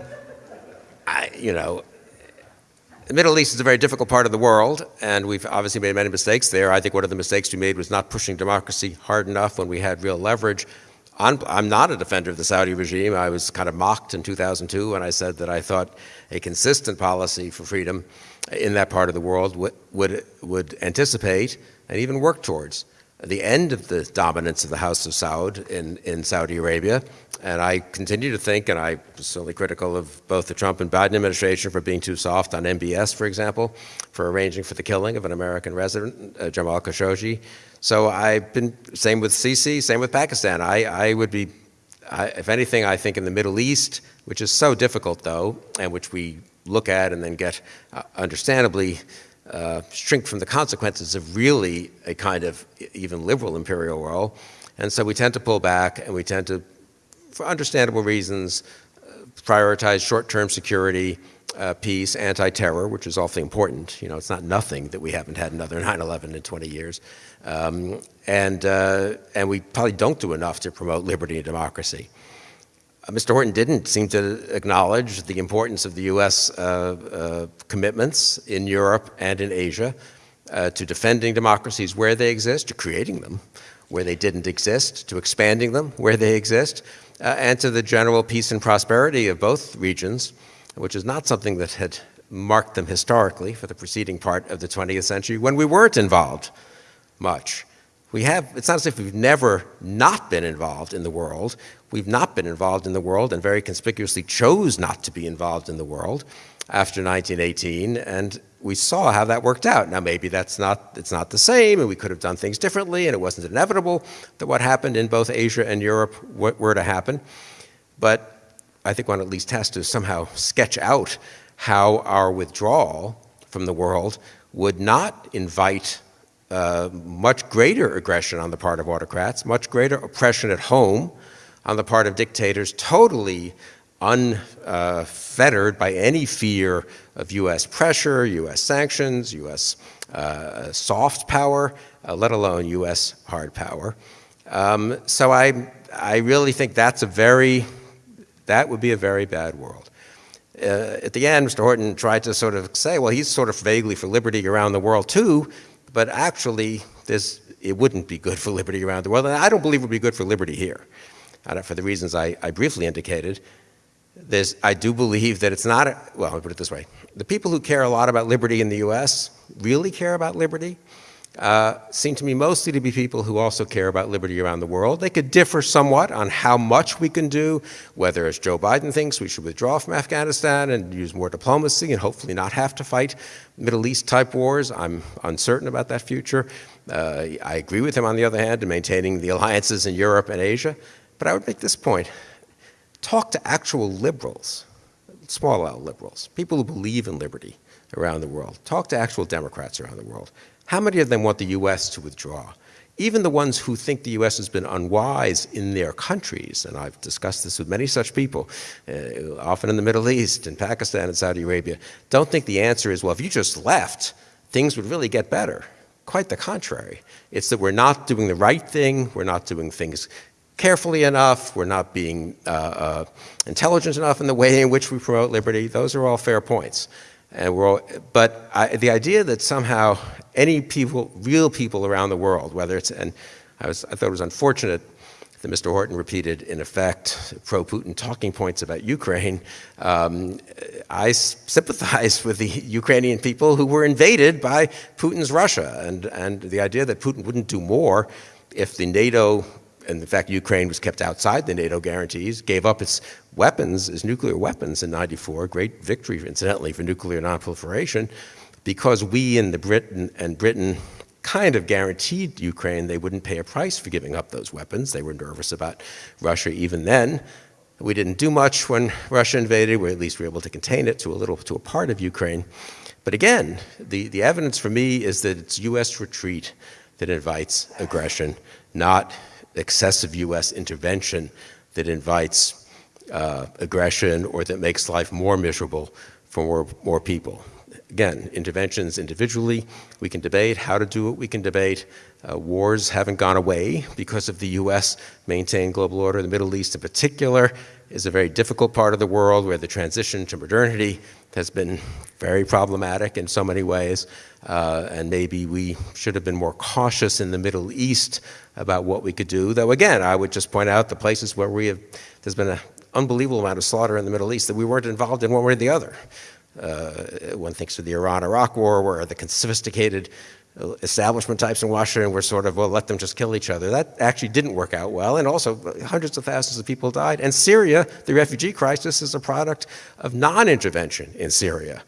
I, you know, the Middle East is a very difficult part of the world, and we've obviously made many mistakes there. I think one of the mistakes we made was not pushing democracy hard enough when we had real leverage. I'm, I'm not a defender of the Saudi regime. I was kind of mocked in 2002 when I said that I thought a consistent policy for freedom in that part of the world would, would, would anticipate and even work towards the end of the dominance of the House of Saud in, in Saudi Arabia. And I continue to think, and I was certainly critical of both the Trump and Biden administration for being too soft on MBS, for example, for arranging for the killing of an American resident, uh, Jamal Khashoggi. So I've been, same with Sisi, same with Pakistan. I, I would be, I, if anything, I think in the Middle East, which is so difficult though, and which we look at and then get uh, understandably uh, shrink from the consequences of really a kind of even liberal imperial role. And so we tend to pull back and we tend to, for understandable reasons, uh, prioritize short-term security, uh, peace, anti-terror, which is awfully important. You know, it's not nothing that we haven't had another [laughs] 9/11 in 20 years, um, and uh, and we probably don't do enough to promote liberty and democracy. Uh, Mr. Horton didn't seem to acknowledge the importance of the U.S. Uh, uh, commitments in Europe and in Asia uh, to defending democracies where they exist, to creating them where they didn't exist, to expanding them where they exist, and to the general peace and prosperity of both regions which is not something that had marked them historically for the preceding part of the 20th century when we weren't involved much. We have, it's not as if we've never not been involved in the world. We've not been involved in the world and very conspicuously chose not to be involved in the world after 1918, and we saw how that worked out. Now, maybe that's not, it's not the same, and we could have done things differently, and it wasn't inevitable that what happened in both Asia and Europe were to happen. But I think one at least has to somehow sketch out how our withdrawal from the world would not invite uh, much greater aggression on the part of autocrats, much greater oppression at home on the part of dictators, totally unfettered uh, by any fear of U.S. pressure, U.S. sanctions, U.S. Uh, soft power, uh, let alone U.S. hard power. Um, so I, I really think that's a very that would be a very bad world. Uh, at the end, Mr. Horton tried to sort of say, well, he's sort of vaguely for liberty around the world too, but actually, this, it wouldn't be good [laughs] for liberty around the world, and I don't believe it would be good for liberty here, uh, for the reasons I, I briefly indicated. There's, I do believe that it's not, a, well, me put it this way. The people who care a lot about liberty in the U.S. really care about liberty uh, seem to me mostly to be people who also care about liberty around the world. They could differ somewhat on how much we can do, whether, as Joe Biden thinks, we should withdraw from Afghanistan and use more diplomacy and hopefully not have to fight Middle East type wars. I'm uncertain about that future. Uh, I agree with him, on the other hand, in maintaining the alliances in Europe and Asia. But I would make this point. Talk to actual liberals, small L liberals, people who believe in liberty around the world. Talk to actual Democrats around the world. How many of them want the U.S. to withdraw? Even the ones who think the U.S. has been unwise in their countries, and I've discussed this with many such people, uh, often in the Middle East, in Pakistan and Saudi Arabia, don't think the answer is, well, if you just left, things would really get better. Quite the contrary. It's that we're not doing the right thing, we're not doing things carefully enough, we're not being uh, uh, intelligent enough in the way in which we promote liberty. Those are all fair points. And we're all, but I, the idea that somehow any people, real people around the world, whether it's, and I, was, I thought it was unfortunate that Mr. Horton repeated, in effect, pro-Putin talking points about Ukraine. Um, I sympathize with the Ukrainian people who were invaded by Putin's Russia, and, and the idea that Putin wouldn't do more if the NATO in fact, Ukraine was kept outside the NATO guarantees, gave up its weapons, its nuclear weapons in 94, great victory, incidentally, for nuclear nonproliferation, because we in the Britain and Britain kind of guaranteed Ukraine they wouldn't pay a price for giving up those weapons. They were nervous about Russia even then. We didn't do much when Russia invaded, or at least we were able to contain it to a little, to a part of Ukraine. But again, the, the evidence for me is that it's U.S. retreat that invites aggression, not excessive U.S. intervention that invites uh, aggression or that makes life more miserable for more, more people. Again, interventions individually, we can debate how to do it, we can debate. Uh, wars haven't gone away because of the U.S. maintained global order. The Middle East in particular is a very difficult part of the world where the transition to modernity has been very problematic in so many ways. Uh, and maybe we should have been more cautious in the Middle East about what we could do. Though again, I would just point out the places where we have, there's been an unbelievable amount of slaughter in the Middle East that we weren't involved in one way or the other. Uh, one thinks of the Iran-Iraq war where the sophisticated establishment types in Washington were sort of, well, let them just kill each other. That actually didn't work out well, and also hundreds of thousands of people died. And Syria, the refugee crisis, is a product of non-intervention in Syria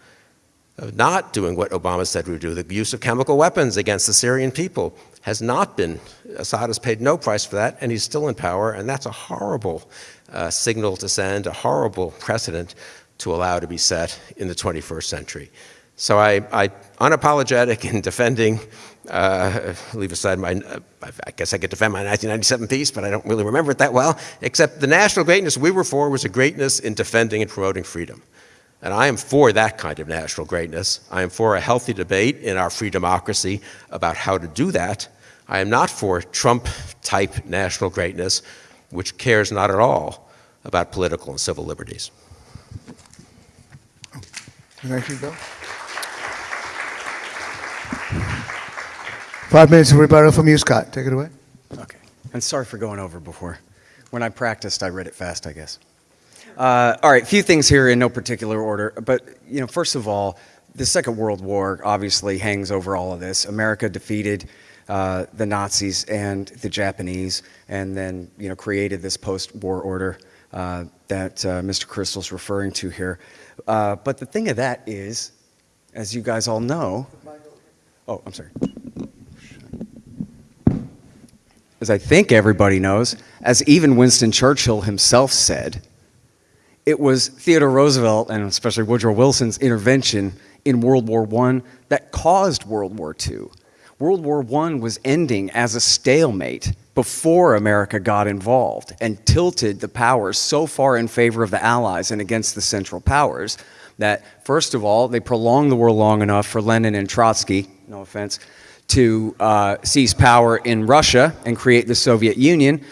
of not doing what Obama said we would do. The use of chemical weapons against the Syrian people has not been, Assad has paid no price for that, and he's still in power, and that's a horrible uh, signal to send, a horrible precedent to allow to be set in the 21st century. So I, I unapologetic in defending, uh, leave aside my, uh, I guess I could defend my 1997 piece, but I don't really remember it that well, except the national greatness we were for was a greatness in defending and promoting freedom. And I am for that kind of national greatness. I am for a healthy debate in our free democracy about how to do that. I am not for Trump-type national greatness, which cares not at all about political and civil liberties. Thank you, Bill. Five minutes of rebuttal from you, Scott. Take it away. Okay. And sorry for going over before. When I practiced, I read it fast, I guess. Uh, all right, a few things here in no particular order. But, you know, first of all, the Second World War obviously hangs over all of this. America defeated uh, the Nazis and the Japanese, and then, you know, created this post-war order uh, that uh, Mr. Kristol's referring to here. Uh, but the thing of that is, as you guys all know, oh, I'm sorry as I think everybody knows, as even Winston Churchill himself said, it was Theodore Roosevelt and especially Woodrow Wilson's intervention in World War I that caused World War II. World War I was ending as a stalemate before America got involved and tilted the powers so far in favor of the Allies and against the Central Powers that, first of all, they prolonged the war long enough for Lenin and Trotsky, no offense, to uh, seize power in Russia and create the Soviet Union.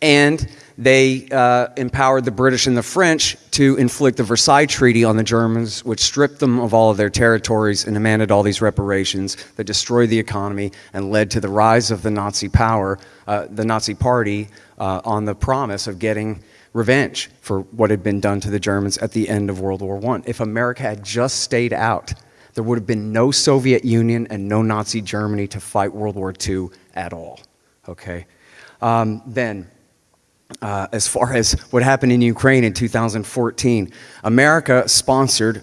And they uh, empowered the British and the French to inflict the Versailles Treaty on the Germans, which stripped them of all of their territories and demanded all these reparations that destroyed the economy and led to the rise of the Nazi power, uh, the Nazi party, uh, on the promise of getting revenge for what had been done to the Germans at the end of World War I. If America had just stayed out, there would have been no Soviet Union and no Nazi Germany to fight World War II at all. Okay? Um, then, uh, as far as what happened in Ukraine in 2014, America sponsored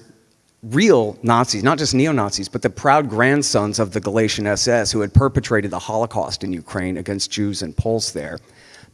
real Nazis, not just neo Nazis, but the proud grandsons of the Galician SS who had perpetrated the Holocaust in Ukraine against Jews and Poles there.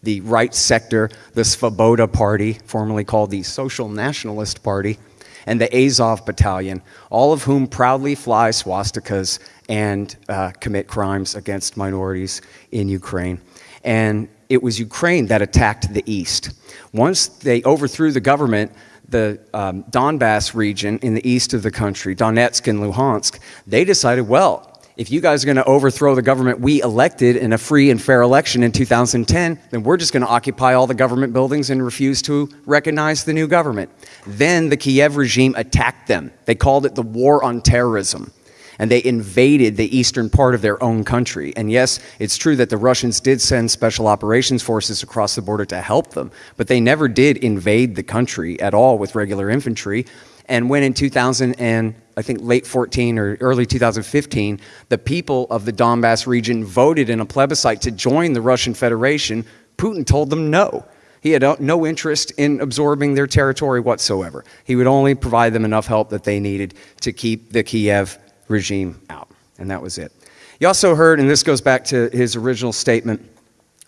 The right sector, the Svoboda Party, formerly called the Social Nationalist Party, and the Azov Battalion, all of whom proudly fly swastikas and uh, commit crimes against minorities in Ukraine. And it was Ukraine that attacked the east. Once they overthrew the government, the um, Donbass region in the east of the country, Donetsk and Luhansk, they decided, well, if you guys are going to overthrow the government we elected in a free and fair election in 2010, then we're just going to occupy all the government buildings and refuse to recognize the new government. Then the Kiev regime attacked them. They called it the war on terrorism. And they invaded the eastern part of their own country. And yes, it's true that the Russians did send special operations forces across the border to help them, but they never did invade the country at all with regular infantry. And when in 2000 and I think late 14 or early 2015, the people of the Donbass region voted in a plebiscite to join the Russian Federation, Putin told them no. He had uh, no interest in absorbing their territory whatsoever. He would only provide them enough help that they needed to keep the Kiev regime out. And that was it. You also heard, and this goes back to his original statement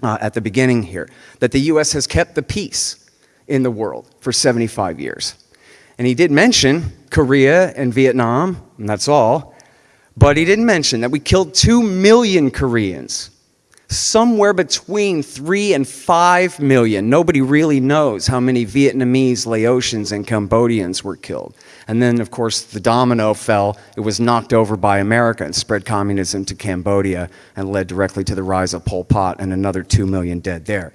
uh, at the beginning here, that the U.S. has kept the peace in the world for 75 years. And he did mention Korea and Vietnam, and that's all. But he didn't mention that we killed 2 million Koreans. Somewhere between 3 and 5 million. Nobody really knows how many Vietnamese, Laotians, and Cambodians were killed. And then, of course, the domino fell. It was knocked over by America and spread communism to Cambodia and led directly to the rise of Pol Pot and another 2 million dead there.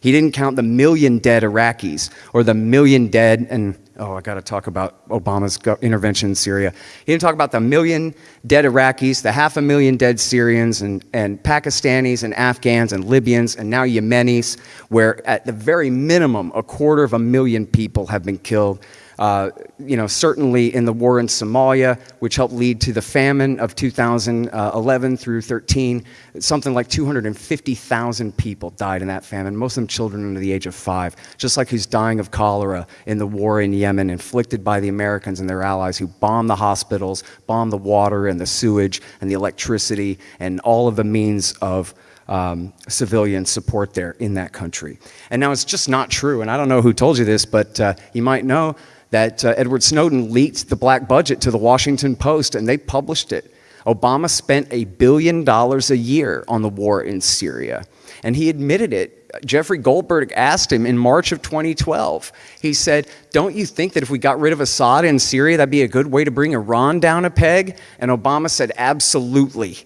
He didn't count the million dead Iraqis or the million dead, and oh, I got to talk about Obama's intervention in Syria. He didn't talk about the million dead Iraqis, the half a million dead Syrians, and, and Pakistanis, and Afghans, and Libyans, and now Yemenis, where at the very minimum, a quarter of a million people have been killed uh, you know, certainly in the war in Somalia, which helped lead to the famine of 2011 through 13, something like 250,000 people died in that famine, most of them children under the age of five, just like who's dying of cholera in the war in Yemen, inflicted by the Americans and their allies who bombed the hospitals, bombed the water and the sewage and the electricity and all of the means of um, civilian support there in that country. And now it's just not true, and I don't know who told you this, but uh, you might know that uh, Edward Snowden leaked the black budget to the Washington Post and they published it. Obama spent a billion dollars a year on the war in Syria, and he admitted it. Jeffrey Goldberg asked him in March of 2012. He said, Don't you think that if we got rid of Assad in Syria, that'd be a good way to bring Iran down a peg? And Obama said, Absolutely.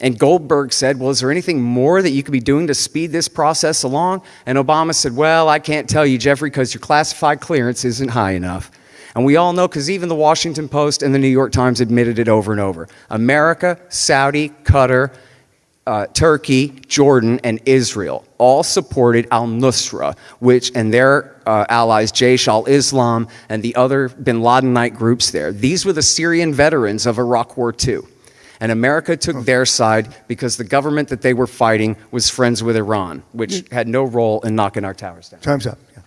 And Goldberg said, Well, is there anything more that you could be doing to speed this process along? And Obama said, Well, I can't tell you, Jeffrey, because your classified clearance isn't high enough. And we all know, because even the Washington Post and the New York Times admitted it over and over America, Saudi, Qatar, uh, Turkey, Jordan, and Israel all supported al Nusra, which and their uh, allies, Jaish al Islam and the other bin Ladenite groups there. These were the Syrian veterans of Iraq War II. And America took oh. their side because the government that they were fighting was friends with Iran, which had no role in knocking our towers down. Time's up. Yeah.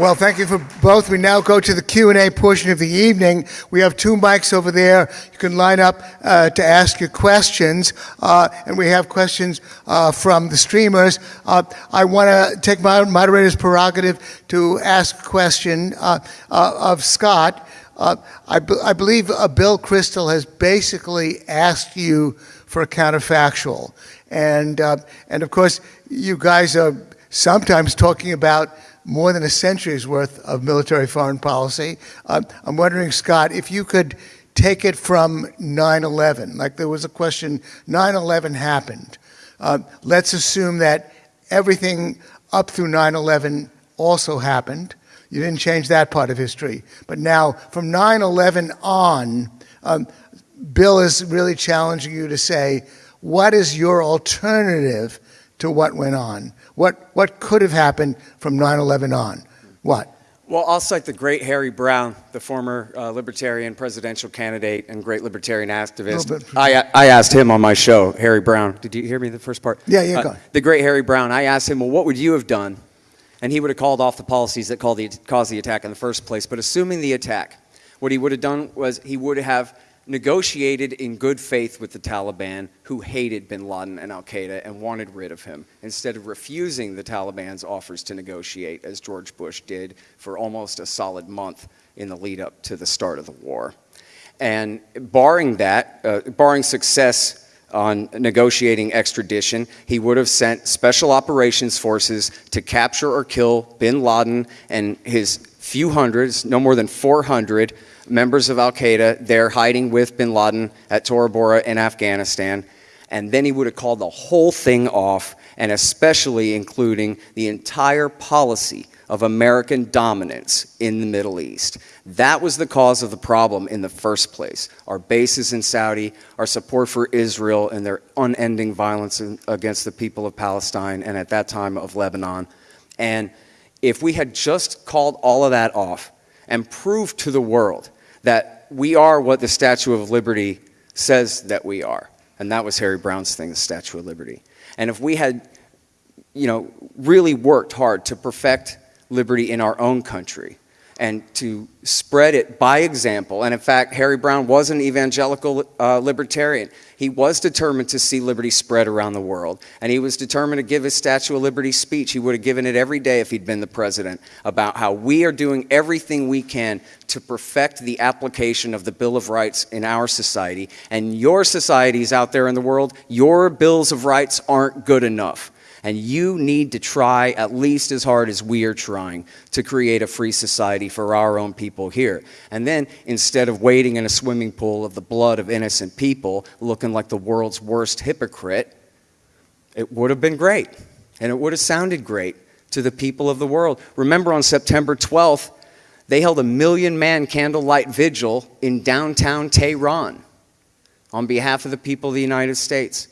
Well, thank you for both. We now go to the Q&A portion of the evening. We have two mics over there. You can line up uh, to ask your questions, uh, and we have questions uh, from the streamers. Uh, I want to take my moderator's prerogative to ask a question uh, uh, of Scott. I, be- I believe Bill Kristol has basically asked you for a counterfactual, and and of course you guys are sometimes talking about more than a century's worth of military foreign policy. Uh, I'm wondering, Scott, if you could take it from 9 11. Like there was a question 9 11 happened. Uh, let's assume that everything up through 9 11 also happened. You didn't change that part of history. But now, from 9 11 on, um, Bill is really challenging you to say, what is your alternative to what went on? What, what could have happened from 9 11 on? What? Well, I'll cite the great Harry Browne, the former uh, libertarian presidential candidate and great libertarian activist. I, I asked him on my show, Harry Browne. Did you hear me the first part? Yeah, yeah, uh, go. The great Harry Browne, I asked him, well, what would you have done? And he would have called off the policies that the, caused the attack in the first place. But assuming the attack, what he would have done was he would have negotiated in good faith with the Taliban, who hated bin Laden and Al Qaeda and wanted rid of him, instead of refusing the Taliban's offers to negotiate, as George Bush did for almost a solid month in the lead up to the start of the war. And barring that, uh, barring success on negotiating extradition, he would have sent special operations forces to capture or kill bin Laden and his few hundreds, no more than 400 members of Al Qaeda there hiding with bin Laden at Tora Bora in Afghanistan. And then he would have called the whole thing off, and especially including the entire policy of American dominance in the Middle East. That was the cause of the problem in the first place. Our bases in Saudi, our support for Israel and their unending violence against the people of Palestine and at that time of Lebanon. And if we had just called all of that off and proved to the world that we are what the Statue of Liberty says that we are. And that was Harry Browne's thing, the Statue of Liberty. And if we had, you know, really worked hard to perfect liberty in our own country, and to spread it by example. And in fact, Harry Browne was an evangelical uh, libertarian. He was determined to see liberty spread around the world. And he was determined to give his Statue of Liberty speech. He would have given it every day if he'd been the president about how we are doing everything we can to perfect the application of the Bill of Rights in our society. And your societies out there in the world, your bills of rights aren't good enough. And you need to try at least as hard as we are trying to create a free society for our own people here. And then instead of wading in a swimming pool of the blood of innocent people, looking like the world's worst hypocrite, it would have been great. And it would have sounded great to the people of the world. Remember on September 12th, they held a million man candlelight vigil in downtown Tehran on behalf of the people of the United States.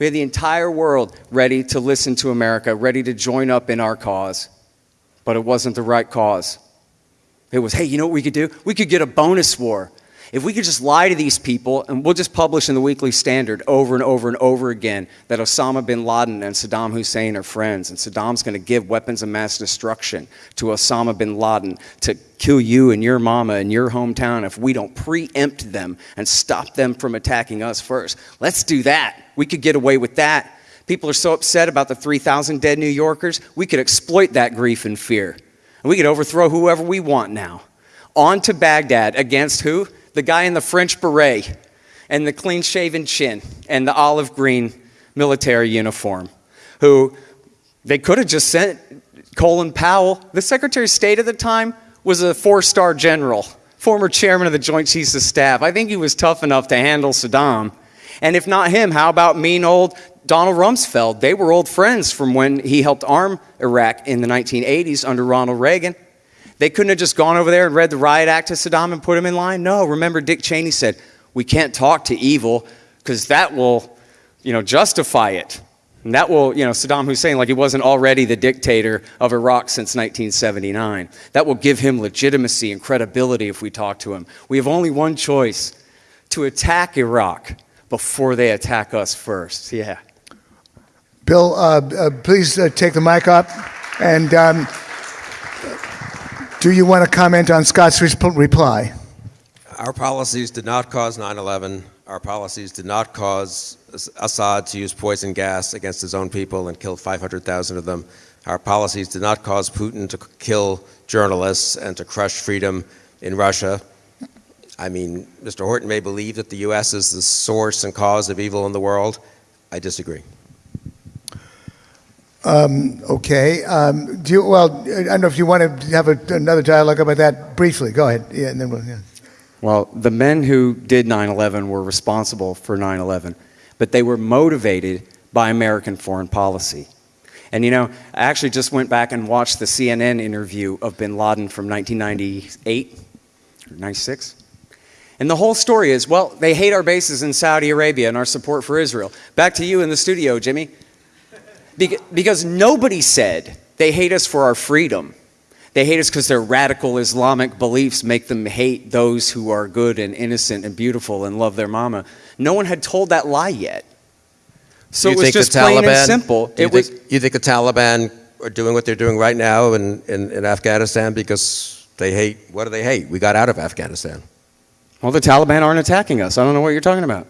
We had the entire world ready to listen to America, ready to join up in our cause. But it wasn't the right cause. It was, hey, you know what we could do? We could get a bonus war. If we could just lie to these people, and we'll just publish in the Weekly Standard over and over and over again that Osama bin Laden and Saddam Hussein are friends, and Saddam's going to give weapons of mass destruction to Osama bin Laden to kill you and your mama and your hometown if we don't preempt them and stop them from attacking us first. Let's do that. We could get away with that People are so upset about the 3,000 dead New Yorkers, we could exploit that grief and fear. And we could overthrow whoever we want now. On to Baghdad against who? The guy in the French beret and the clean shaven chin and the olive green military uniform, who they could have just sent Colin Powell. The Secretary of State at the time was a four star general, former chairman of the Joint Chiefs of Staff. I think he was tough enough to handle Saddam. And if not him, how about mean old Donald Rumsfeld? They were old friends from when he helped arm Iraq in the 1980s under Ronald Reagan. They couldn't have just gone over there and read the riot act to Saddam and put him in line. No, remember Dick Cheney said, we can't talk to evil because that will, you know, justify it. And that will, you know, Saddam Hussein, like he wasn't already the dictator of Iraq since 1979. That will give him legitimacy and credibility if we talk to him. We have only one choice to attack Iraq before they attack us first. Yeah. Bill, uh, uh, please uh, take the mic up. And um, do you want to comment on Scott's reply? Our policies did not cause 9 11. Our policies did not cause Assad to use poison gas against his own people and kill 500,000 of them. Our policies did not cause Putin to kill journalists and to crush freedom in Russia. I mean, Mr. Horton may believe that the U.S. is the source and cause of evil in the world. I disagree. Um, okay. Um, do you, well, I don't know if you want to have a, another dialogue about that briefly. Go ahead. Yeah, and then we'll. Yeah. Well, the men who did 9 11 were responsible for 9 11, but they were motivated by American foreign policy. And you know, I actually just went back and watched the CNN interview of bin Laden from 1998 or 96. And the whole story is well, they hate our bases in Saudi Arabia and our support for Israel. Back to you in the studio, Jimmy. Because nobody said they hate us for our freedom. They hate us because their radical Islamic beliefs make them hate those who are good and innocent and beautiful and love their mama. No one had told that lie yet. So you it was just the plain Taliban, and simple. You, It was think, you think the Taliban are doing what they're doing right now in, in, in Afghanistan because they hate, what do they hate? We got out of Afghanistan. well, the Taliban aren't attacking us. I don't know what you're talking about.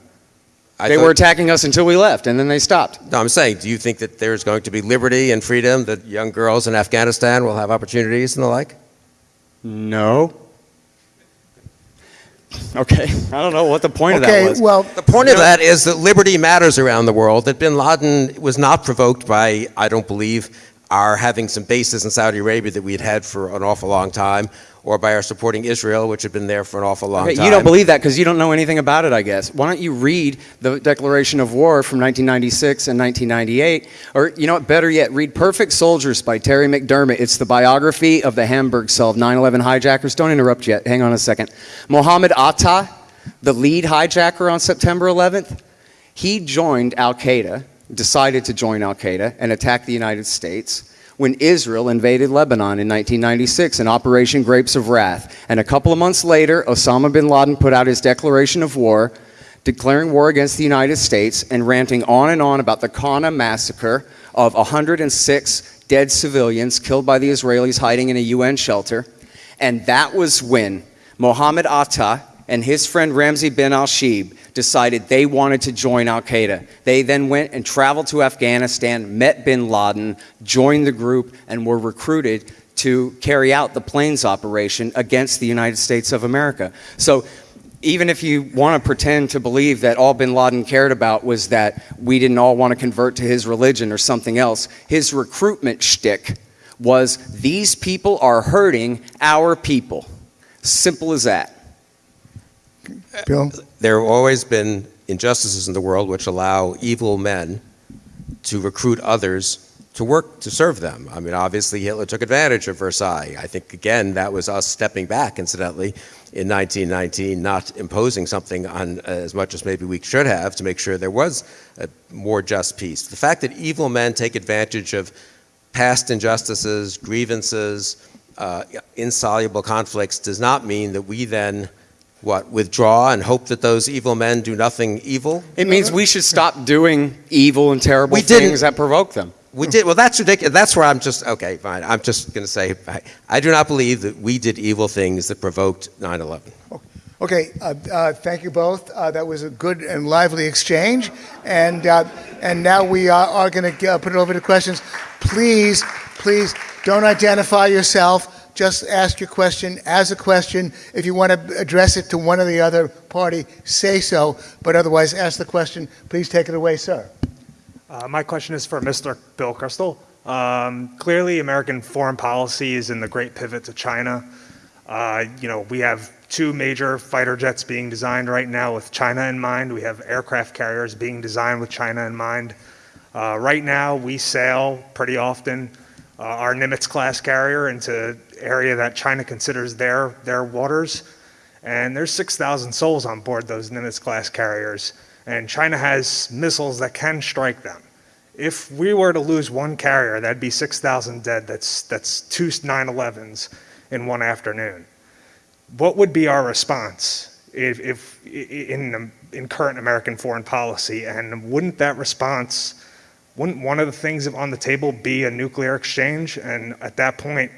I they were attacking us until we left, and then they stopped. No, I'm saying, do you think that there's going to be liberty and freedom, that young girls in Afghanistan will have opportunities and the like? No. Okay, I don't know what the point of Okay. that was. Well, The point of that is that liberty matters around the world, that bin Laden was not provoked by, I don't believe, our having some bases in Saudi Arabia that we had had for an awful long time, or by our supporting Israel, which had been there for an awful long Okay, time. you don't believe that because you don't know anything about it, I guess. Why don't you read the Declaration of War from 1996 and 1998? Or, you know what, better yet, read Perfect Soldiers by Terry McDermott. It's the biography of the Hamburg cell of 9 11 hijackers. Don't interrupt yet. Hang on a second. Mohammed Atta, the lead hijacker on September 11th, he joined Al Qaeda, decided to join Al Qaeda, and attack the United States when Israel invaded Lebanon in 1996 in Operation Grapes of Wrath. And a couple of months later, Osama bin Laden put out his declaration of war, declaring war against the United States and ranting on and on about the Qana massacre of 106 dead civilians killed by the Israelis hiding in a UN shelter. And that was when Mohammed Atta and his friend Ramzi bin al Shibh decided they wanted to join Al Qaeda. They then went and traveled to Afghanistan, met bin Laden, joined the group, and were recruited to carry out the planes operation against the United States of America. So even if you want to pretend to believe that all bin Laden cared about was that we didn't all want to convert to his religion or something else, his recruitment shtick was these people are hurting our people. Simple as that. Bill. There have always been injustices in the world which allow evil men to recruit others to work to serve them. I mean, obviously, Hitler took advantage of Versailles. I think, again, that was us stepping back, incidentally, in 1919, not imposing something on as much as maybe we should have to make sure there was a more just peace. The fact that evil men take advantage of past injustices, grievances, uh, insoluble conflicts does not mean that we then what withdraw and hope that those evil men do nothing evil It means we should stop doing evil and terrible We didn't- things that provoke them. we did well that's ridiculous that's where i'm just okay fine i'm just going to say I, I do not believe that we did evil things that provoked 9-11 Okay, uh, uh, thank you both. Uh, that was a good and lively exchange. And, uh, and now we are, are going to put it over to questions. Please, please don't identify yourself. Just ask your question as a question. If you want to address it to one or the other party, say so. But otherwise, ask the question. Please take it away, sir. Uh, my question is for Mr. Bill Kristol. Um, clearly, American foreign policy is in the great pivot to China. Uh, you know, we have two major fighter jets being designed right now with China in mind. We have aircraft carriers being designed with China in mind. Uh, right now, we sail pretty often uh, our Nimitz class carrier into area that China considers their their waters, and there's 6,000 souls on board those Nimitz class carriers, and China has missiles that can strike them. If we were to lose one carrier, that'd be 6,000 dead. That's that's two 9/11s in one afternoon. What would be our response if, if in, in current American foreign policy? And wouldn't that response, wouldn't one of the things on the table be a nuclear exchange? And at that point,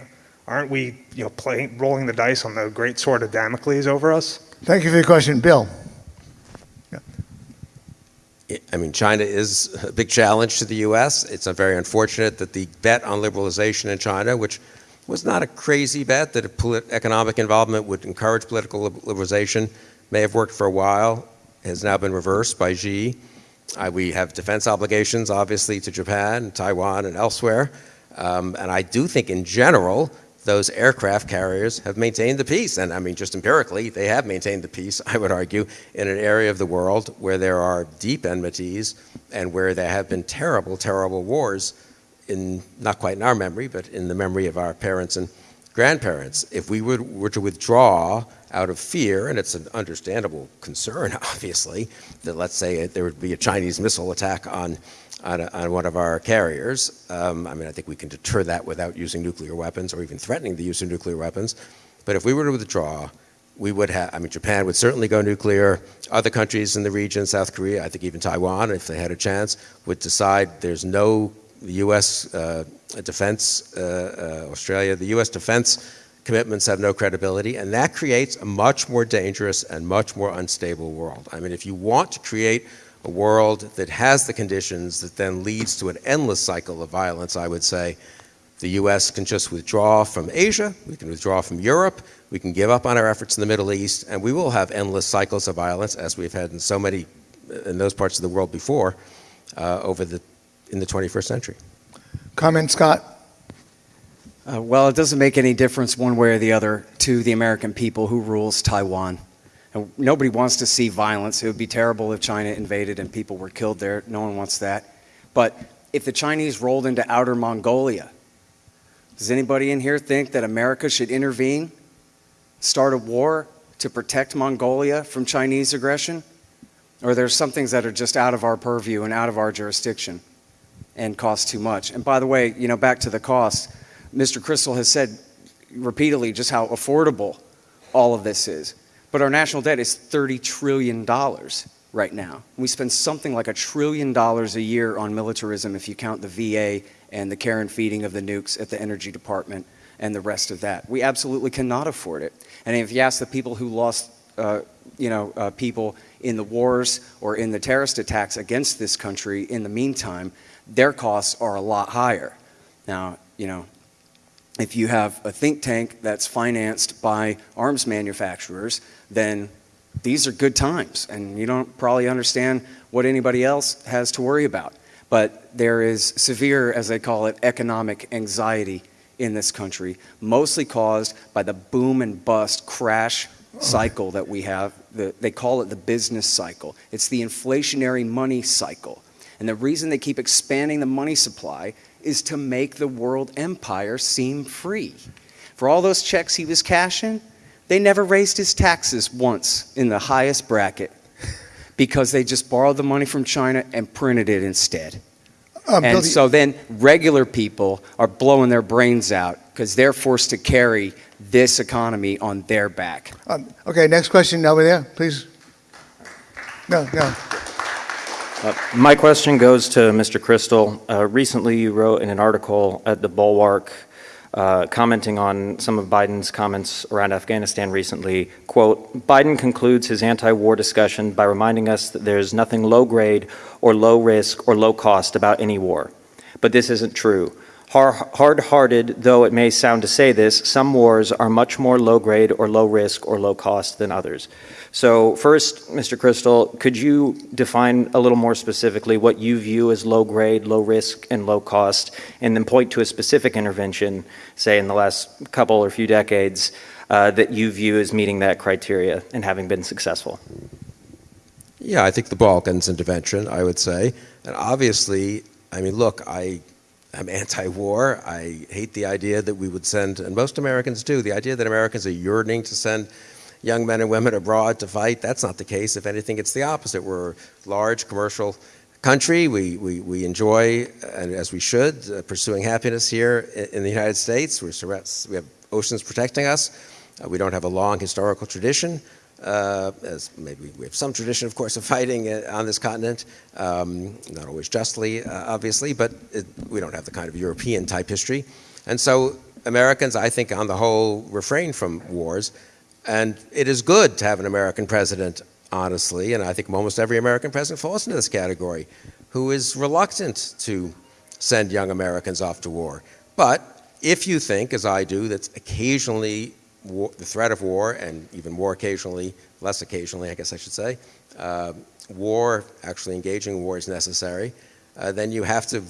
aren't we, you know, playing, rolling the dice on the great sword of Damocles over us? Thank you for your question, Bill. I mean, China is a big challenge to the U.S. It's very unfortunate that the bet on liberalization in China, which was not a crazy bet that economic involvement would encourage political liberalization. May have worked for a while, has now been reversed by Xi. Uh, we have defense obligations, obviously, to Japan, Taiwan, and elsewhere. Um, and I do think, in general, those aircraft carriers have maintained the peace. And I mean, just empirically, they have maintained the peace, I would argue, in an area of the world where there are deep enmities and where there have been terrible, terrible wars in not quite in our memory, but in the memory of our parents and grandparents. If we would, were to withdraw out of fear, and it's an understandable concern, [laughs] obviously, that let's say there would be a Chinese missile attack on, on, a, on one of our carriers. Um, I mean, I think we can deter that without using nuclear weapons or even threatening the use of nuclear weapons. But if we were to withdraw, we would have, I mean, Japan would certainly go nuclear. Other countries in the region, South Korea, I think even Taiwan, if they had a chance, would decide there's no U.S. Uh, defense, uh, uh, Australia, the U.S. defense commitments have no credibility, and that creates a much more dangerous and much more unstable world. I mean, if you want to create a world that has the conditions that then leads to an endless cycle of violence, I would say the U.S. can just withdraw from Asia, we can withdraw from Europe, we can give up on our efforts in the Middle East, and we will have endless cycles of violence as we've had in so many, in those parts of the world before, uh, over the in the 21st century. Comment, Scott? Uh, well, it doesn't make any difference one way or the other to the American people who rules Taiwan. And nobody wants to see violence. It would be terrible if China invaded and people were killed there. No one wants that. But if the Chinese rolled into outer Mongolia, does anybody in here think that America should intervene, start a war to protect Mongolia from Chinese aggression? Or there's some things that are just out of our purview and out of our jurisdiction? and cost too much. And by the way, you know, back to the cost, Mr. Kristol has said repeatedly just how affordable all of this is. But our national debt is $30 trillion right now. We spend something like a trillion dollars a year on militarism if you count the VA and the care and feeding of the nukes at the Energy Department and the rest of that. We absolutely cannot afford it. And if you ask the people who lost, uh, you know, uh, people in the wars or in the terrorist attacks against this country in the meantime, their costs are a lot higher. Now, you know, if you have a think tank that's financed by arms manufacturers, then these are good times, and you don't probably understand what anybody else has to worry about. But there is severe, as they call it, economic anxiety in this country, mostly caused by the boom and bust crash cycle that we have. The, they call it the business cycle. It's the inflationary money cycle. And the reason they keep expanding the money supply is to make the world empire seem free. For all those checks he was cashing, they never raised his taxes once in the highest bracket because they just borrowed the money from China and printed it instead. Um, and so then regular people are blowing their brains out because they're forced to carry this economy on their back. Um, okay, next question over there, please. No, no. Uh, my question goes to Mr. Kristol. Uh, recently, you wrote in an article at the Bulwark uh, commenting on some of Biden's comments around Afghanistan recently, quote, Biden concludes his anti-war discussion by reminding us that there's nothing low grade or low risk or low cost about any war. But this isn't true. Hard-hearted though it may sound to say this, some wars are much more low grade or low risk or low cost than others. So first, Mr. Kristol, could you define a little more specifically what you view as low grade, low risk, and low cost, and then point to a specific intervention, say in the last couple or few decades, uh, that you view as meeting that criteria and having been successful? Yeah, I think the Balkans intervention, I would say. And obviously, I mean, look, I I'm anti-war. I hate the idea that we would send, and most Americans do, the idea that Americans are yearning to send young men and women abroad to fight. That's not the case. If anything, it's the opposite. We're a large commercial country. We, we, we enjoy, and as we should, uh, pursuing happiness here in, the United States. We're, we have oceans protecting us. Uh, we don't have a long historical tradition uh, as maybe we have some tradition, of course, of fighting uh, on this continent, um, not always justly, uh, obviously, but it, we don't have the kind of European type history. And so Americans, I think, on the whole, refrain from wars. And it is good to have an American president, honestly, and I think almost every American president falls into this category, who is reluctant to send young Americans off to war. But if you think, as I do, that occasionally war, the threat of war, and even more occasionally, less occasionally, I guess I should say, uh, war, actually engaging war is necessary, uh, then you have to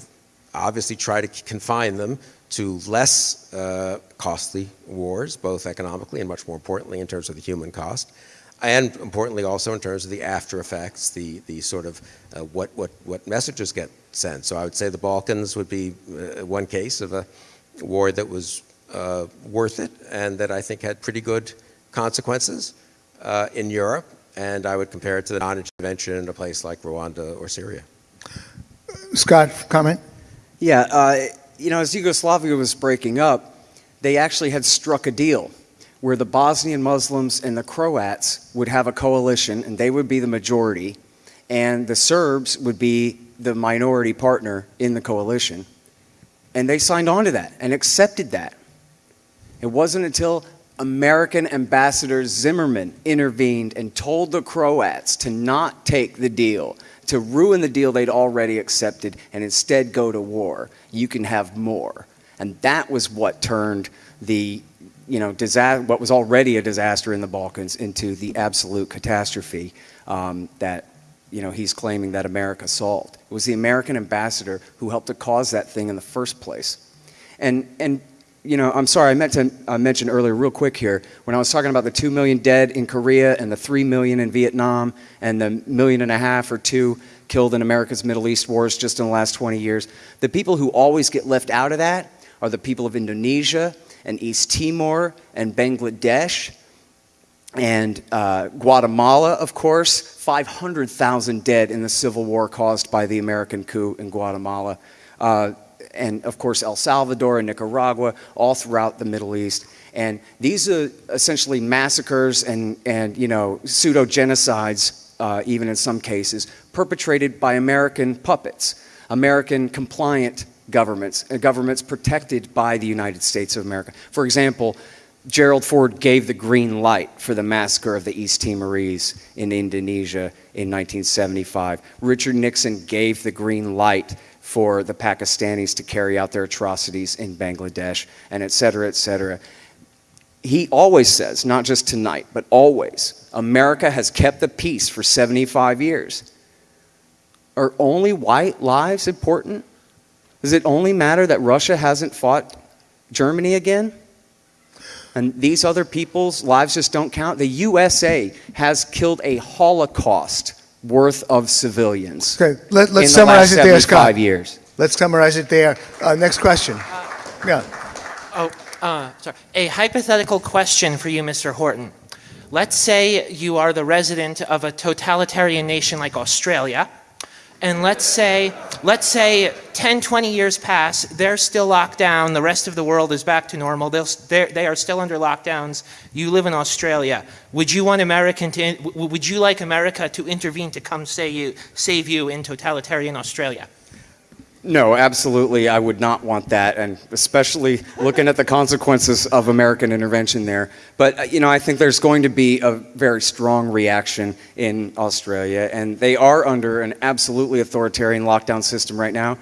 obviously try to confine them to less uh, costly wars, both economically and much more importantly in terms of the human cost, and importantly also in terms of the after effects, the, the sort of uh, what, what, what messages get sent. So I would say the Balkans would be uh, one case of a war that was uh, worth it and that I think had pretty good consequences uh, in Europe. And I would compare it to the non-intervention in a place like Rwanda or Syria. Scott, comment? Yeah, uh, you know, as Yugoslavia was breaking up, they actually had struck a deal where the Bosnian Muslims and the Croats would have a coalition and they would be the majority, and the Serbs would be the minority partner in the coalition. And they signed on to that and accepted that. It wasn't until American Ambassador Zimmermann intervened and told the Croats to not take the deal, to ruin the deal they'd already accepted and instead go to war. You can have more. And that was what turned the, you know, disaster, what was already a disaster in the Balkans into the absolute catastrophe um, that, you know, he's claiming that America solved. It was the American ambassador who helped to cause that thing in the first place. And, and you know, I'm sorry, I meant to uh, mention earlier, real quick here, when I was talking about the 2 million dead in Korea and the 3 million in Vietnam and the million and a half or two killed in America's Middle East wars just in the last 20 years, the people who always get left out of that are the people of Indonesia and East Timor and Bangladesh and uh, Guatemala, of course, 500,000 dead in the civil war caused by the American coup in Guatemala. Uh, and of course El Salvador and Nicaragua, all throughout the Middle East. And these are essentially massacres and, and you know, pseudo-genocides, uh, even in some cases, perpetrated by American puppets, American compliant governments, uh, governments protected by the United States of America. For example, Gerald Ford gave the green light for the massacre of the East Timorese in Indonesia in 1975. Richard Nixon gave the green light for the Pakistanis to carry out their atrocities in Bangladesh, and et cetera, et cetera. He always says, not just tonight, but always, America has kept the peace for 75 years. Are only white lives important? Does it only matter that Russia hasn't fought Germany again? And these other people's lives just don't count? The USA has killed a Holocaust worth of civilians. Okay, let, us in the summarize last it there, Scott. 75 years. Let's summarize it there. Uh, next question. Yeah. Oh, uh, sorry. A hypothetical question for you, Mr. Horton. Let's say you are the resident of a totalitarian nation like Australia, and let's say, let's say 10, 20 years pass, they're still locked down, the rest of the world is back to normal, they're, they are still under lockdowns, you live in Australia. Would you want American to, would you like America to intervene to come save you, save you in totalitarian Australia? No, absolutely. I would not want that, and especially looking at the consequences of American intervention there. But, uh, you know, I think there's going to be a very strong reaction in Australia, and they are under an absolutely authoritarian lockdown system right now,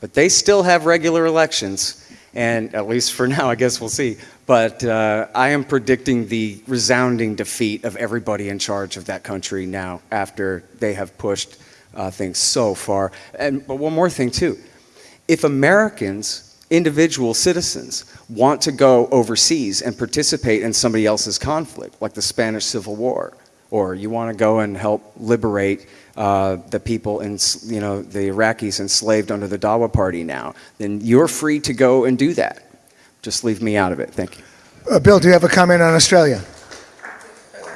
but they still have regular elections. And at least for [laughs] now, I guess we'll see. But uh, I am predicting the resounding defeat of everybody in charge of that country now after they have pushed uh, things so far. And but one more thing too, if Americans, individual citizens, want to go overseas and participate in somebody else's conflict, like the Spanish Civil War, or you want to go and help liberate uh, the people in, you know, the Iraqis enslaved under the Dawa Party now, then you're free to go and do that. Just leave me out of it. Thank you. Uh, Bill, do you have a comment on Australia?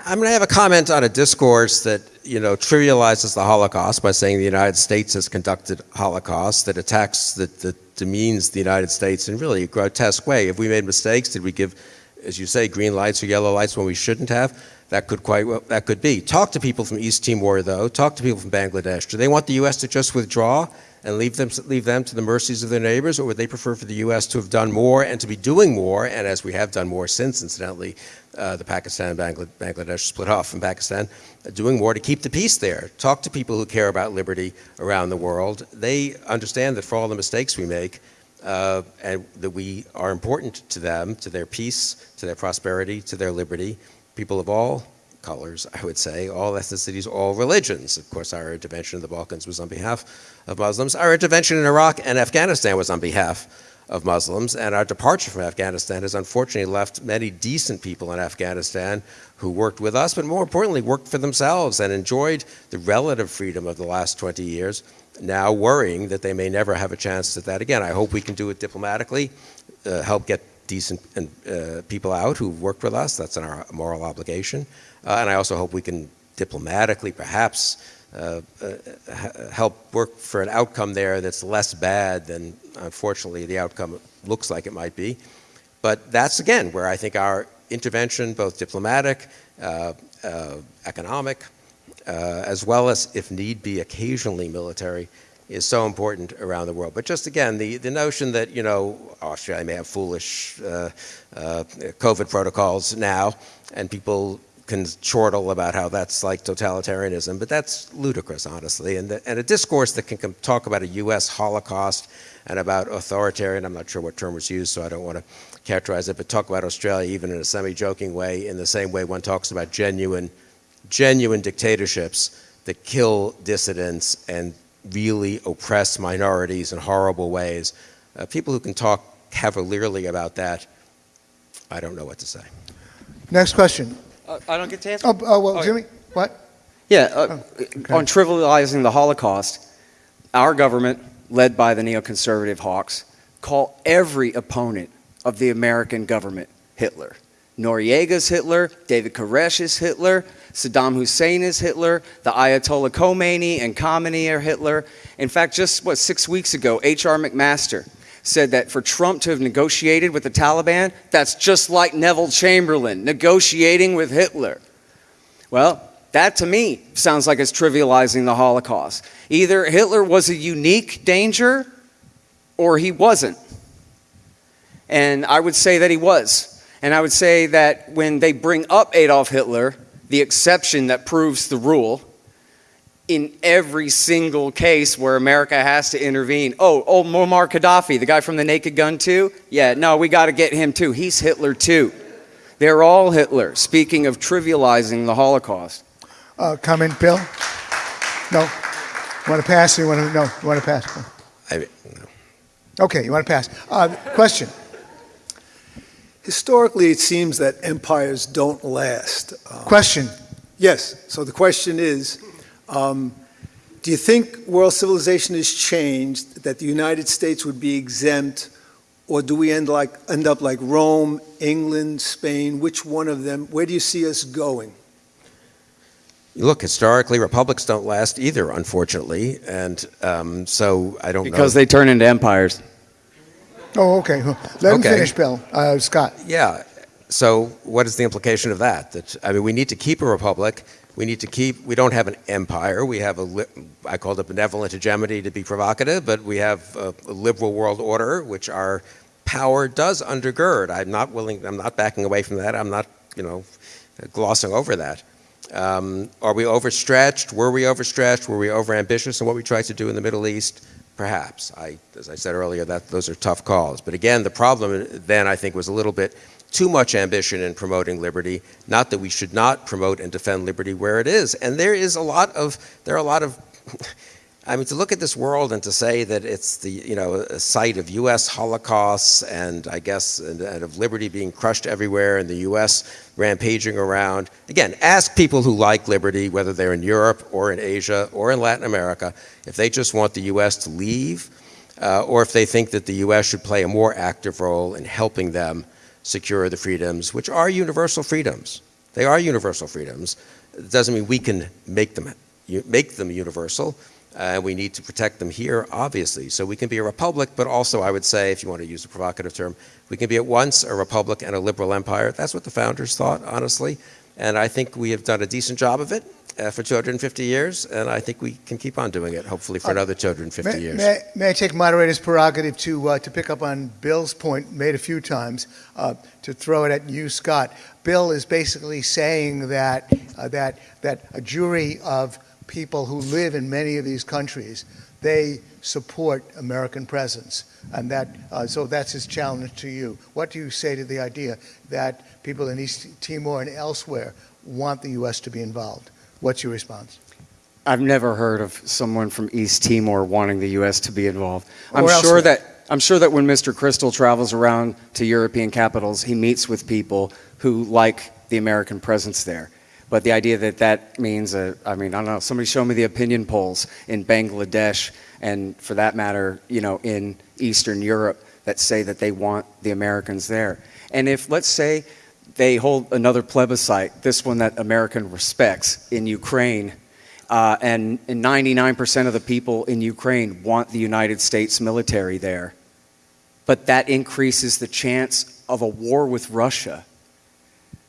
I'm going to have a comment on a discourse that, you know, trivializes the Holocaust by saying the United States has conducted Holocaust, that attacks, that, that demeans the United States in really a grotesque way. If we made mistakes, did we give, as you say, green lights or yellow lights when we shouldn't have? That could quite well, that could be. Talk to people from East Timor, though. Talk to people from Bangladesh. Do they want the U.S. to just withdraw and leave them leave them to the mercies of their neighbors, or would they prefer for the U.S. to have done more and to be doing more? And as we have done more since, incidentally, uh, the Pakistan Bangladesh split off from Pakistan, uh, doing more to keep the peace there. Talk to people who care about liberty around the world. They understand that for all the mistakes we make, uh, and that we are important to them, to their peace, to their prosperity, to their liberty people of all colors, I would say, all ethnicities, all religions. Of course, our intervention in the Balkans was on behalf of Muslims. Our intervention in Iraq and Afghanistan was on behalf of Muslims, and our departure from Afghanistan has unfortunately left many decent people in Afghanistan who worked with us, but more importantly, worked for themselves and enjoyed the relative freedom of the last 20 years, now worrying that they may never have a chance at that again. I hope we can do it diplomatically, uh, help get decent uh, people out who've worked with us. That's our moral obligation. Uh, and I also hope we can diplomatically, perhaps, uh, uh help work for an outcome there that's less bad than, unfortunately, the outcome looks like it might be. But that's, again, where I think our intervention, both diplomatic, uh, uh, economic, as well as, if need be, occasionally military, is so important around the world. But just again, the, the notion that, you know, Australia may have foolish uh, uh, COVID protocols now, and people can chortle about how that's like totalitarianism, but that's ludicrous, honestly. And, the, and a discourse that can talk about a U.S. Holocaust and about authoritarian, I'm not sure what term was used, so I don't want to characterize it, but talk about Australia even in a semi-joking way, in the same way one talks about genuine, genuine dictatorships that kill dissidents and really oppress minorities in horrible ways. Uh, people who can talk cavalierly about that, I don't know what to say. Next question. Uh, I don't get to answer? Oh, oh well, oh, Jimmy, what? Yeah, uh, oh, okay. on trivializing the Holocaust, our government, led by the neoconservative hawks, call every opponent of the American government Hitler. Noriega's Hitler, David Koresh is Hitler, Saddam Hussein is Hitler, the Ayatollah Khomeini and Khamenei are Hitler. In fact, just what, six weeks ago, H.R. McMaster said that for Trump to have negotiated with the Taliban, that's just like Neville Chamberlain negotiating with Hitler. Well, that to me sounds like it's trivializing the Holocaust. Either Hitler was a unique danger or he wasn't. And I would say that he was. And I would say that when they bring up Adolf Hitler, the exception that proves the rule, in every single case where America has to intervene. Oh, oh, Muammar Gaddafi, the guy from the Naked Gun too? Yeah, no, we got to get him too. He's Hitler too. They're all Hitler. Speaking of trivializing the Holocaust. Uh, comment, Bill? No. You want to pass? Or you want to no? You want to pass? I no. Okay, you want to pass. Uh, question. Historically, it seems that empires don't last. Um, question. Yes. So the question is, um, do you think world civilization has changed, that the United States would be exempt, or do we end, like, end up like Rome, England, Spain? Which one of them? Where do you see us going? Look, historically, republics don't last either, unfortunately, and um, so I don't because know. they turn into empires. Oh, okay. Let him finish, Bill. Uh, Scott. Yeah. So what is the implication of that? That I mean, we need to keep a republic We need to keep, we don't have an empire. We have a, I call it benevolent hegemony to be provocative, but we have a, a liberal world order, which our power does undergird. I'm not willing, I'm not backing away from that. I'm not, you know, glossing over that. Um, are we overstretched? Were we overstretched? Were we overambitious in what we tried to do in the Middle East? Perhaps. I, as I said earlier, that those are tough calls. But again, the problem then I think was a little bit too much ambition in promoting liberty. Not that we should not promote and defend liberty where it is. And there is a lot of there are a lot of [laughs] I mean, to look at this world and to say that it's the, you know, a site of U.S. holocausts and I guess, and, and, of liberty being crushed everywhere and the U.S. rampaging around. Again, ask people who like liberty, whether they're in Europe or in Asia or in Latin America, if they just want the U.S. to leave uh, or if they think that the U.S. should play a more active role in helping them secure the freedoms, which are universal freedoms. They are universal freedoms. It doesn't mean we can make them, make them universal and uh, we need to protect them here, obviously. So we can be a republic, but also, I would say, if you want to use a provocative term, we can be at once a republic and a liberal empire. That's what the founders thought, honestly. And I think we have done a decent job of it uh, for 250 years, and I think we can keep on doing it, hopefully, for another 250 may, years. May, may, I take moderator's prerogative to, uh, to pick up on Bill's point made a few times, uh, to throw it at you, Scott? Bill is basically saying that, uh, that, that a jury of people who live in many of these countries, they support American presence. And that, uh, so that's his challenge to you. What do you say to the idea that people in East Timor and elsewhere want the U.S. to be involved? What's your response? I've never heard of someone from East Timor wanting the U.S. to be involved. I'm Or sure that I'm sure that when Mr. Kristol travels around to European capitals, he meets with people who like the American presence there. But the idea that that means, a, I mean, I don't know, somebody show me the opinion polls in Bangladesh and for that matter, you know, in Eastern Europe that say that they want the Americans there. And if, let's say, they hold another plebiscite, this one that American respects in Ukraine, uh, and, and 99% of the people in Ukraine want the United States military there. But that increases the chance of a war with Russia.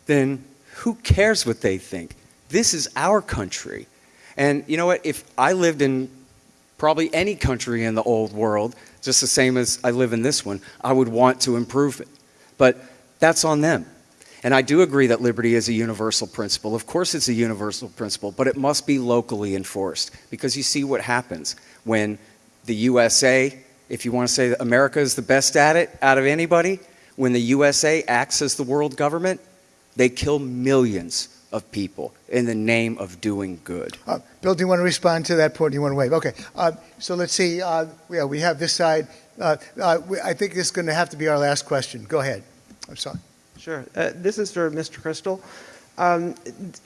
Then who cares what they think? This is our country. And you know what? If I lived in probably any country in the old world, just the same as I live in this one, I would want to improve it. But that's on them. And I do agree that liberty is a universal principle. Of course, it's a universal principle, but it must be locally enforced because you see what happens when the USA, if you want to say that America is the best at it out of anybody, when the USA acts as the world government, they kill millions of people in the name of doing good. Uh, Bill, do you want to respond to that point? Do you want to wave? Okay. Uh, so let's see. Uh, yeah, we have this side. Uh, uh, we, I think this is going to have to be our last question. Go ahead. I'm sorry. Sure. Uh, this is for Mr. Kristol. Um,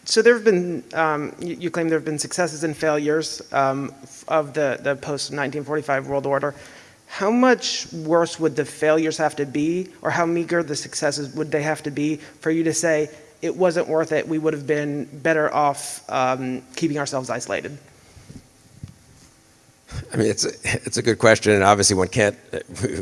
so there have been, um, you, you, claim there have been successes and failures um, of the, the post-1945 world order. How much worse would the failures have to be, or how meager the successes would they have to be for you to say it wasn't worth it? We would have been better off um, keeping ourselves isolated. I mean, it's a, it's a good question, and obviously one can't.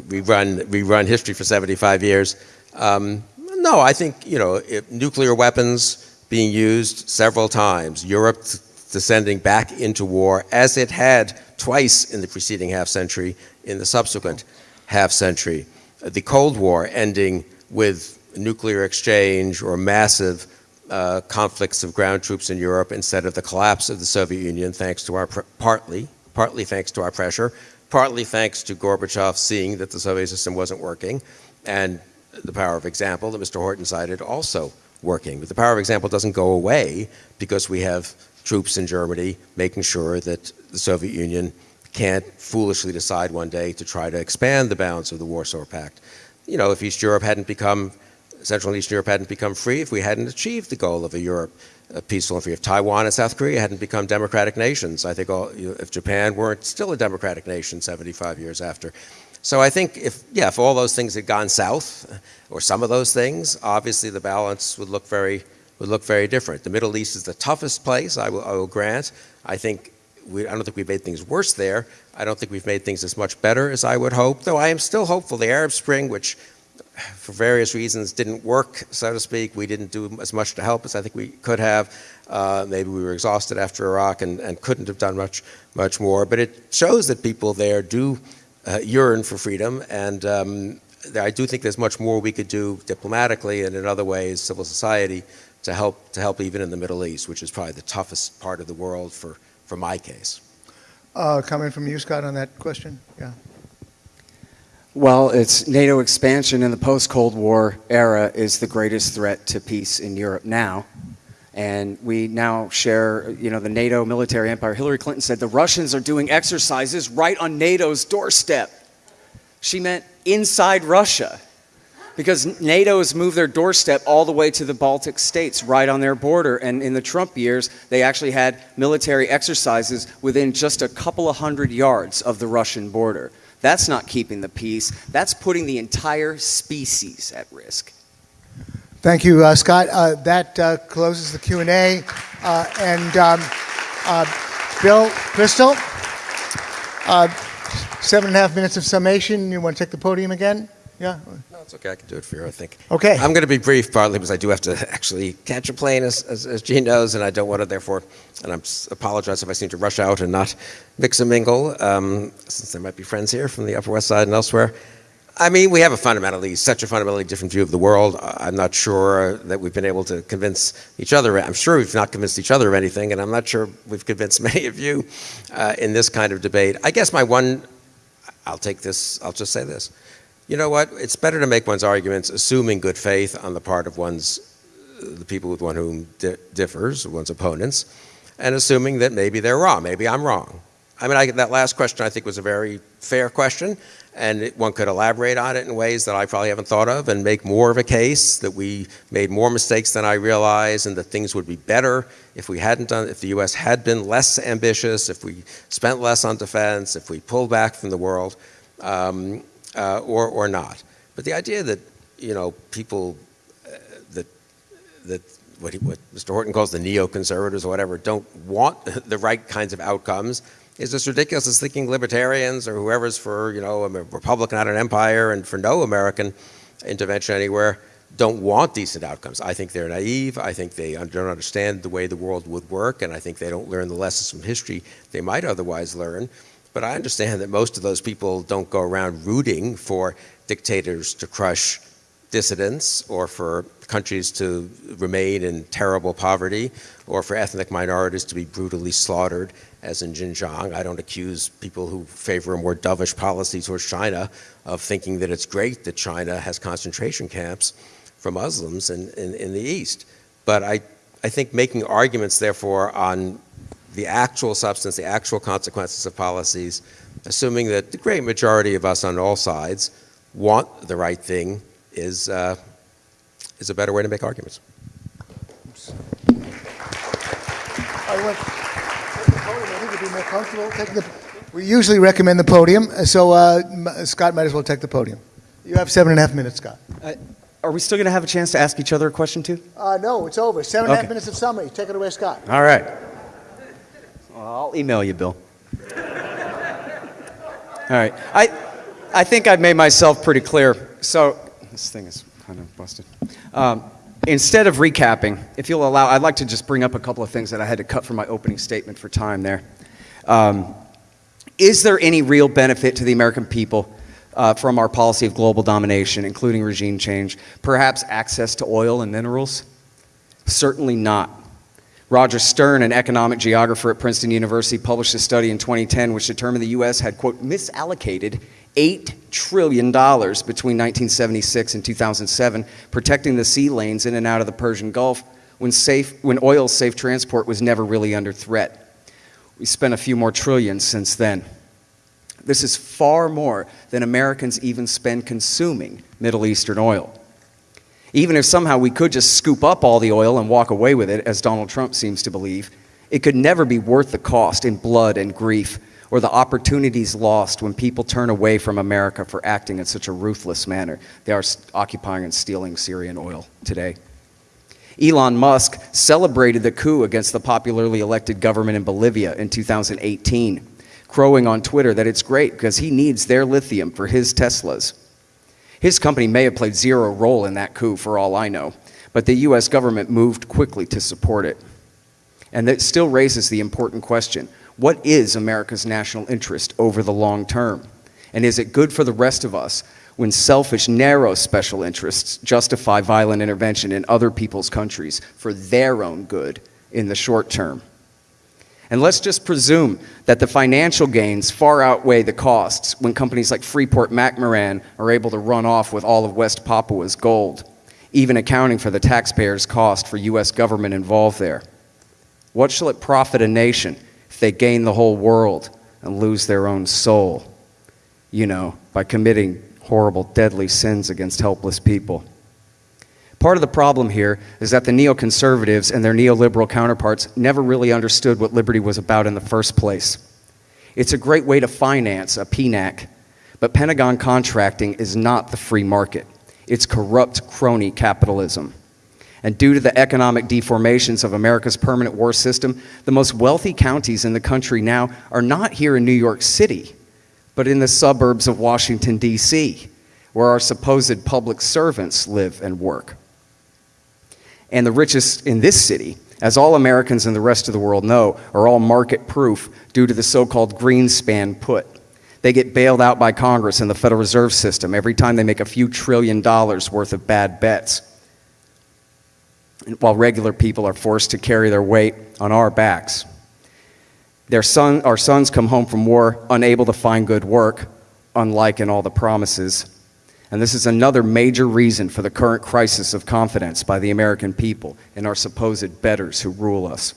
We run we run history for 75 years. Um, no, I think you know nuclear weapons being used several times, Europe descending back into war as it had twice in the preceding half century, in the subsequent half century. The Cold War ending with nuclear exchange or massive uh, conflicts of ground troops in Europe instead of the collapse of the Soviet Union, thanks to our partly, partly thanks to our pressure, partly thanks to Gorbachev seeing that the Soviet system wasn't working, and the power of example that Mr. Horton cited also working. But the power of example doesn't go away because we have troops in Germany making sure that the Soviet Union can't foolishly decide one day to try to expand the bounds of the Warsaw Pact. You know, if East Europe hadn't become, Central and Eastern Europe hadn't become free, if we hadn't achieved the goal of a Europe uh, peaceful and free, if Taiwan and South Korea hadn't become democratic nations, I think all, you know, if Japan weren't still a democratic nation 75 years after. So I think if, yeah, if all those things had gone south, or some of those things, obviously the balance would look very, would look very different. The Middle East is the toughest place, I will, I will grant. I think we, I don't think we've made things worse there. I don't think we've made things as much better as I would hope, though I am still hopeful. The Arab Spring, which for various reasons, didn't work, so to speak. We didn't do as much to help as I think we could have. Uh, maybe we were exhausted after Iraq and, and couldn't have done much, much more. But it shows that people there do uh, yearn for freedom, and um, I do think there's much more we could do diplomatically and in other ways, civil society, to help to help even in the Middle East, which is probably the toughest part of the world for, for my case. Uh, comment from you, Scott, on that question? Yeah. Well, it's NATO expansion in the post-Cold War era is the greatest threat to peace in Europe now. And we now share, you know, the NATO military empire. Hillary Clinton said the Russians are doing exercises right on NATO's doorstep. She meant inside Russia because NATO has moved their doorstep all the way to the Baltic states, right on their border. And in the Trump years, they actually had military exercises within just a couple of hundred yards of the Russian border. That's not keeping the peace. That's putting the entire species at risk. Thank you, uh, Scott. Uh, that uh, closes the Q&A. Uh, and um, uh, Bill Kristol, uh, seven and a half minutes of summation. You want to take the podium again? Yeah? No, it's okay. I can do it for you, I think. Okay. I'm going to be brief, partly because I do have to [laughs] actually catch a plane, as, as, as Gene knows, and I don't want to, therefore, and I apologize if I seem to rush out and not mix and mingle, um, since there might be friends here from the Upper West Side and elsewhere. I mean, we have a fundamentally, such a fundamentally different view of the world. I'm not sure that we've been able to convince each other. I'm sure we've not convinced each other of anything, and I'm not sure we've convinced [laughs] many of you uh, in this kind of debate. I guess my one, I'll take this, I'll just say this. You know what? It's better to make one's arguments assuming good faith on the part of one's, the people with one whom di differs, one's opponents, and assuming that maybe they're wrong, maybe I'm wrong. I mean, I, that last question I think was a very fair question, and one could elaborate on it in ways that I probably haven't thought of and make more of a case that we made more mistakes than I realized and that things would be better if we hadn't done, if the U.S. had been less ambitious, if we spent less on defense, if we pulled back from the world, um, uh, or, or not. But the idea that, you know, people, uh, that, that what, he, what Mr. Horton calls the neoconservatives or whatever, don't want [laughs] the right kinds of outcomes is as ridiculous as thinking libertarians or whoever's for, you know, a republic, not an empire, and for no American intervention anywhere, don't want decent outcomes. I think they're naive. I think they don't understand the way the world would work, and I think they don't learn the lessons from history they might otherwise learn. But I understand that most of those people don't go around rooting for dictators to crush dissidents or for countries to remain in terrible poverty or for ethnic minorities to be brutally slaughtered as in Xinjiang. I don't accuse people who favor a more dovish policy towards China of thinking that it's great that China has concentration camps for Muslims in, in, in the East. But I, I think making arguments, therefore, on the actual substance, the actual consequences of policies, assuming that the great majority of us on all sides want the right thing is, uh, is a better way to make arguments. We usually recommend the podium, so uh, Scott might as well take the podium. You have seven and a half minutes, Scott. Uh, are we still going to have a chance to ask each other a question too? Uh, no, it's over. Seven and a half Okay. minutes of summary. Take it away, Scott. All right. Well, I'll email you, Bill. All right. I, I think I've made myself pretty clear. So this thing is kind of busted. Um, instead of recapping, if you'll allow, I'd like to just bring up a couple of things that I had to cut from my opening statement for time there. Um, is there any real benefit to the American people uh, from our policy of global domination, including regime change? Perhaps access to oil and minerals? Certainly not. Roger Stern, an economic geographer at Princeton University, published a study in 2010 which determined the U.S. had, quote, misallocated $8 trillion between 1976 and 2007, protecting the sea lanes in and out of the Persian Gulf when, safe, when oil's safe transport was never really under threat. We spent a few more trillions since then. This is far more than Americans even spend consuming Middle Eastern oil. Even if somehow we could just scoop up all the oil and walk away with it, as Donald Trump seems to believe, it could never be worth the cost in blood and grief or the opportunities lost when people turn away from America for acting in such a ruthless manner. They are occupying and stealing Syrian oil today. Elon Musk celebrated the coup against the popularly elected government in Bolivia in 2018, crowing on Twitter that it's great because he needs their lithium for his Teslas. His company may have played zero role in that coup for all I know, but the US government moved quickly to support it. And that still raises the important question what is America's national interest over the long term? And is it good for the rest of us when selfish, narrow special interests justify violent intervention in other people's countries for their own good in the short term? And let's just presume that the financial gains far outweigh the costs when companies like Freeport McMoran are able to run off with all of West Papua's gold, even accounting for the taxpayers' cost for U.S. government involved there. What shall it profit a nation if they gain the whole world and lose their own soul? You know, by committing horrible, deadly sins against helpless people. Part of the problem here is that the neoconservatives and their neoliberal counterparts never really understood what liberty was about in the first place. It's a great way to finance a PNAC, but Pentagon contracting is not the free market. It's corrupt crony capitalism. And due to the economic deformations of America's permanent war system, the most wealthy counties in the country now are not here in New York City, but in the suburbs of Washington, D.C., where our supposed public servants live and work and the richest in this city, as all Americans and the rest of the world know, are all market proof due to the so called Greenspan put. They get bailed out by Congress and the Federal Reserve System every time they make a few trillion dollars worth of bad bets, while regular people are forced to carry their weight on our backs. Their son, our sons come home from war unable to find good work, unlike in all the promises and this is another major reason for the current crisis of confidence by the American people in our supposed betters who rule us.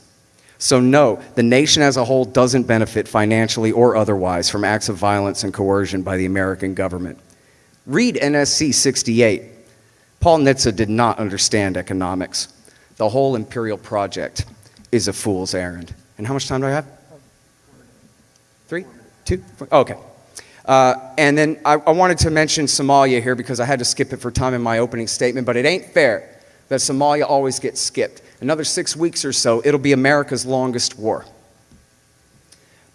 So, no, the nation as a whole doesn't benefit financially or otherwise from acts of violence and coercion by the American government. Read NSC 68. Paul Nitze did not understand economics. The whole imperial project is a fool's errand. And how much time do I have? Two? Okay. Uh, and then I, I, wanted to mention Somalia here because I had to skip it for time in my opening statement, but it ain't fair that Somalia always gets skipped. Another six weeks or so, it'll be America's longest war.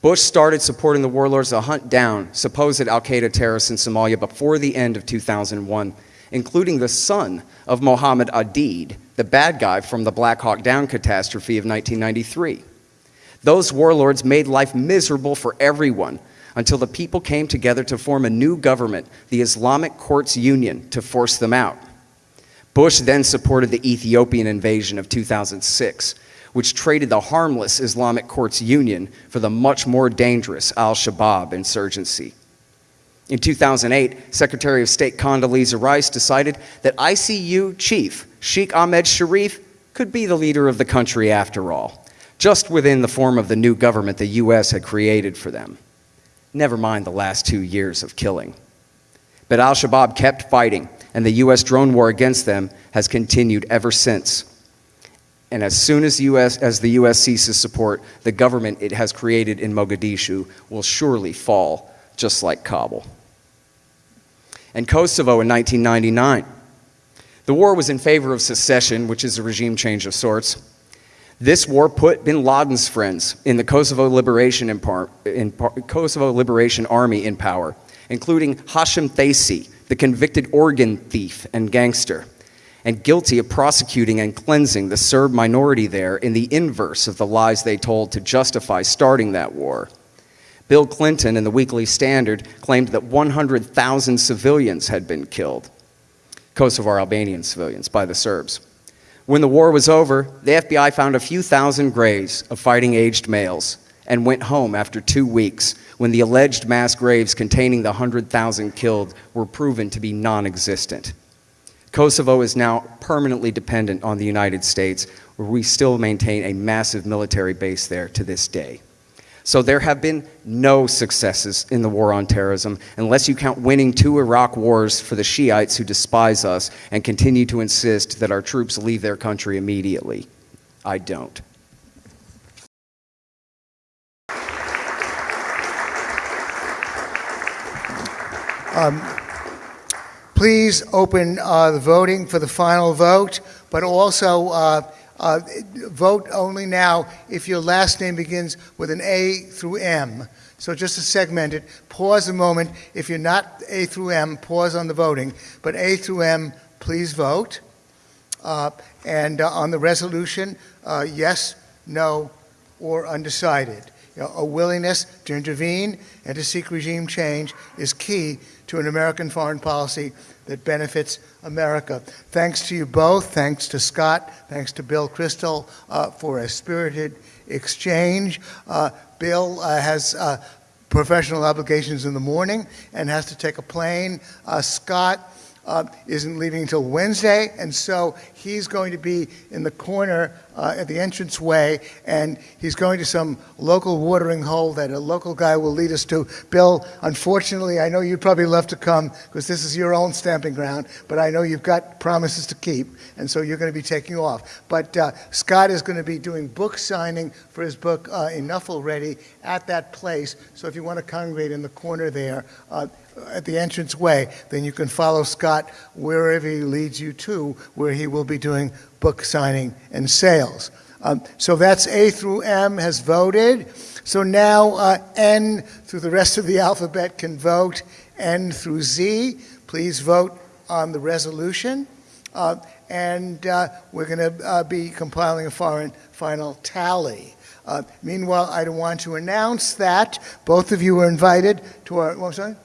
Bush started supporting the warlords to hunt down supposed Al Qaeda terrorists in Somalia before the end of 2001, including the son of Mohammed Aidid, the bad guy from the Black Hawk Down catastrophe of 1993. Those warlords made life miserable for everyone until the people came together to form a new government, the Islamic Courts Union, to force them out. Bush then supported the Ethiopian invasion of 2006, which traded the harmless Islamic Courts Union for the much more dangerous al Shabaab insurgency. In 2008, Secretary of State Condoleezza Rice decided that ICU chief Sheikh Ahmed Sharif could be the leader of the country after all, just within the form of the new government the U.S. had created for them never mind the last two years of killing. But al Shabaab kept fighting, and the U.S. drone war against them has continued ever since. And as soon as, US, as the U.S. ceases support, the government it has created in Mogadishu will surely fall, just like Kabul. And Kosovo in 1999. The war was in favor of secession, which is a regime change of sorts. This war put bin Laden's friends in the Kosovo Liberation, in par, in par, Kosovo Liberation Army in power, including Hashim Thaci, the convicted organ thief and gangster, and guilty of prosecuting and cleansing the Serb minority there in the inverse of the lies they told to justify starting that war. Bill Clinton in the Weekly Standard claimed that 100,000 civilians had been killed, Kosovar Albanian civilians, by the Serbs. When the war was over, the FBI found a few thousand graves of fighting aged males and went home after two weeks when the alleged mass graves containing the 100,000 killed were proven to be non existent. Kosovo is now permanently dependent on the United States, where we still maintain a massive military base there to this day. So there have been no successes in the war on terrorism unless you count winning two Iraq wars for the Shiites who despise us and continue to insist that our troops leave their country immediately. I don't. Um, please open uh, the voting for the final vote, but also uh, uh, vote only now if your last name begins with an A through M. So just to segment it, pause a moment. If you're not A through M, pause on the voting. But A through M, please vote. Uh, And uh, on the resolution, uh, yes, no, or undecided. You know, A willingness to intervene and to seek regime change is key to an American foreign policy that benefits America. Thanks to you both, thanks to Scott, thanks to Bill Kristol uh, for a spirited exchange. Uh, Bill uh, has uh, professional obligations in the morning and has to take a plane. Uh, Scott uh, isn't leaving until Wednesday, and so he's going to be in the corner uh, at the entranceway, and he's going to some local watering hole that a local guy will lead us to. Bill, unfortunately, I know you'd probably love to come because this is your own stamping ground, but I know you've got promises to keep, and so you're going to be taking off. But uh, Scott is going to be doing book signing for his book uh, Enough Already at that place. So if you want to congregate in the corner there, uh, at the entrance way, then you can follow Scott wherever he leads you to, where he will be doing book signing and sales. Um, so that's A through M has voted. So now uh, N through the rest of the alphabet can vote. N through Z, please vote on the resolution. Uh, and uh, we're going to uh, be compiling a foreign final tally. Uh, meanwhile, I want to announce that both of you are invited to our. What, sorry?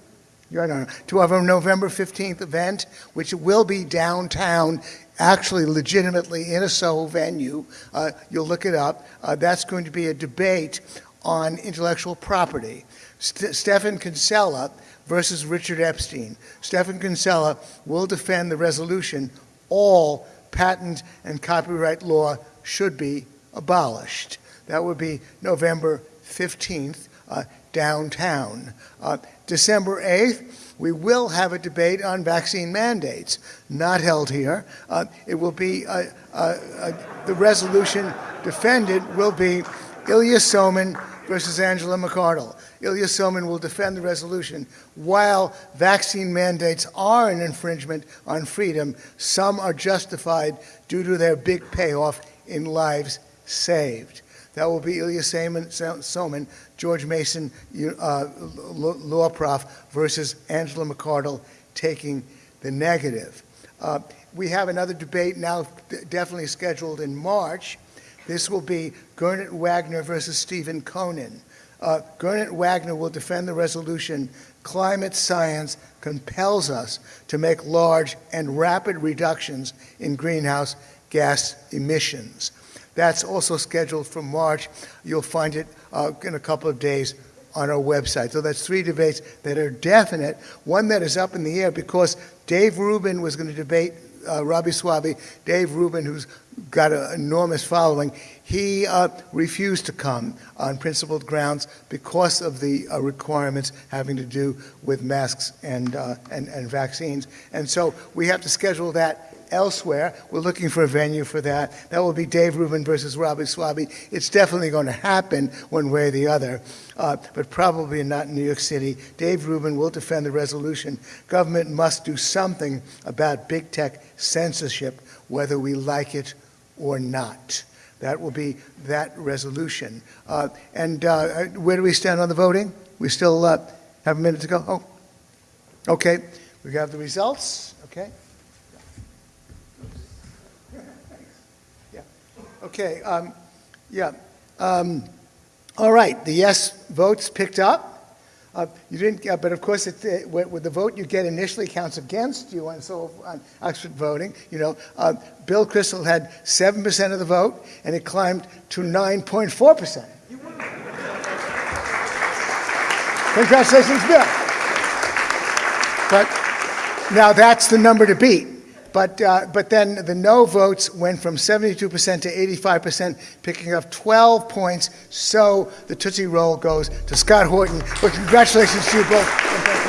You're no, to our November 15th event, which will be downtown, actually legitimately in a Soho venue. Uh, you'll look it up. Uh, that's going to be a debate on intellectual property. St- Stefan Kinsella versus Richard Epstein. Stefan Kinsella will defend the resolution all patent and copyright law should be abolished. That would be November 15th uh, downtown. Uh, December 8th, we will have a debate on vaccine mandates, not held here. Uh, it will be, uh, uh, uh, the resolution defended will be Ilya Somin versus Angela McArdle. Ilya Somin will defend the resolution. While vaccine mandates are an infringement on freedom, some are justified due to their big payoff in lives saved. That will be Ilya Somin, George Mason, uh, law prof, versus Angela McArdle taking the negative. Uh, we have another debate now definitely scheduled in March. This will be Gernot Wagner versus Steven Koonin. Uh, Gernot Wagner will defend the resolution climate science compels us to make large and rapid reductions in greenhouse gas emissions. That's also scheduled for March. You'll find it uh, in a couple of days on our website. So that's three debates that are definite. One that is up in the air because Dave Rubin was going to debate uh, Robby Soave. Dave Rubin, who's got an enormous following, he uh, refused to come on principled grounds because of the uh, requirements having to do with masks and, uh, and, and vaccines. And so we have to schedule that elsewhere. We're looking for a venue for that. That will be Dave Rubin versus Robby Soave. It's definitely going to happen one way or the other, uh, but probably not in New York City. Dave Rubin will defend the resolution. Government must do something about big tech censorship, whether we like it or not. That will be that resolution. Uh, and uh, where do we stand on the voting? We still uh, have a minute to go? Oh, okay. We have the results. Okay. Okay, um, yeah. Um, all right, the yes votes picked up. Uh, you didn't, uh, but of course, it, uh, with the vote you get initially counts against you, and so on Oxford voting, you know, uh, Bill Kristol had seven percent of the vote, and it climbed to nine point four percent. Congratulations, Bill. But now that's the number to beat. But, uh, but then the no votes went from 72% to 85%, picking up 12 points. So the Tootsie Roll goes to Scott Horton. But congratulations to you both.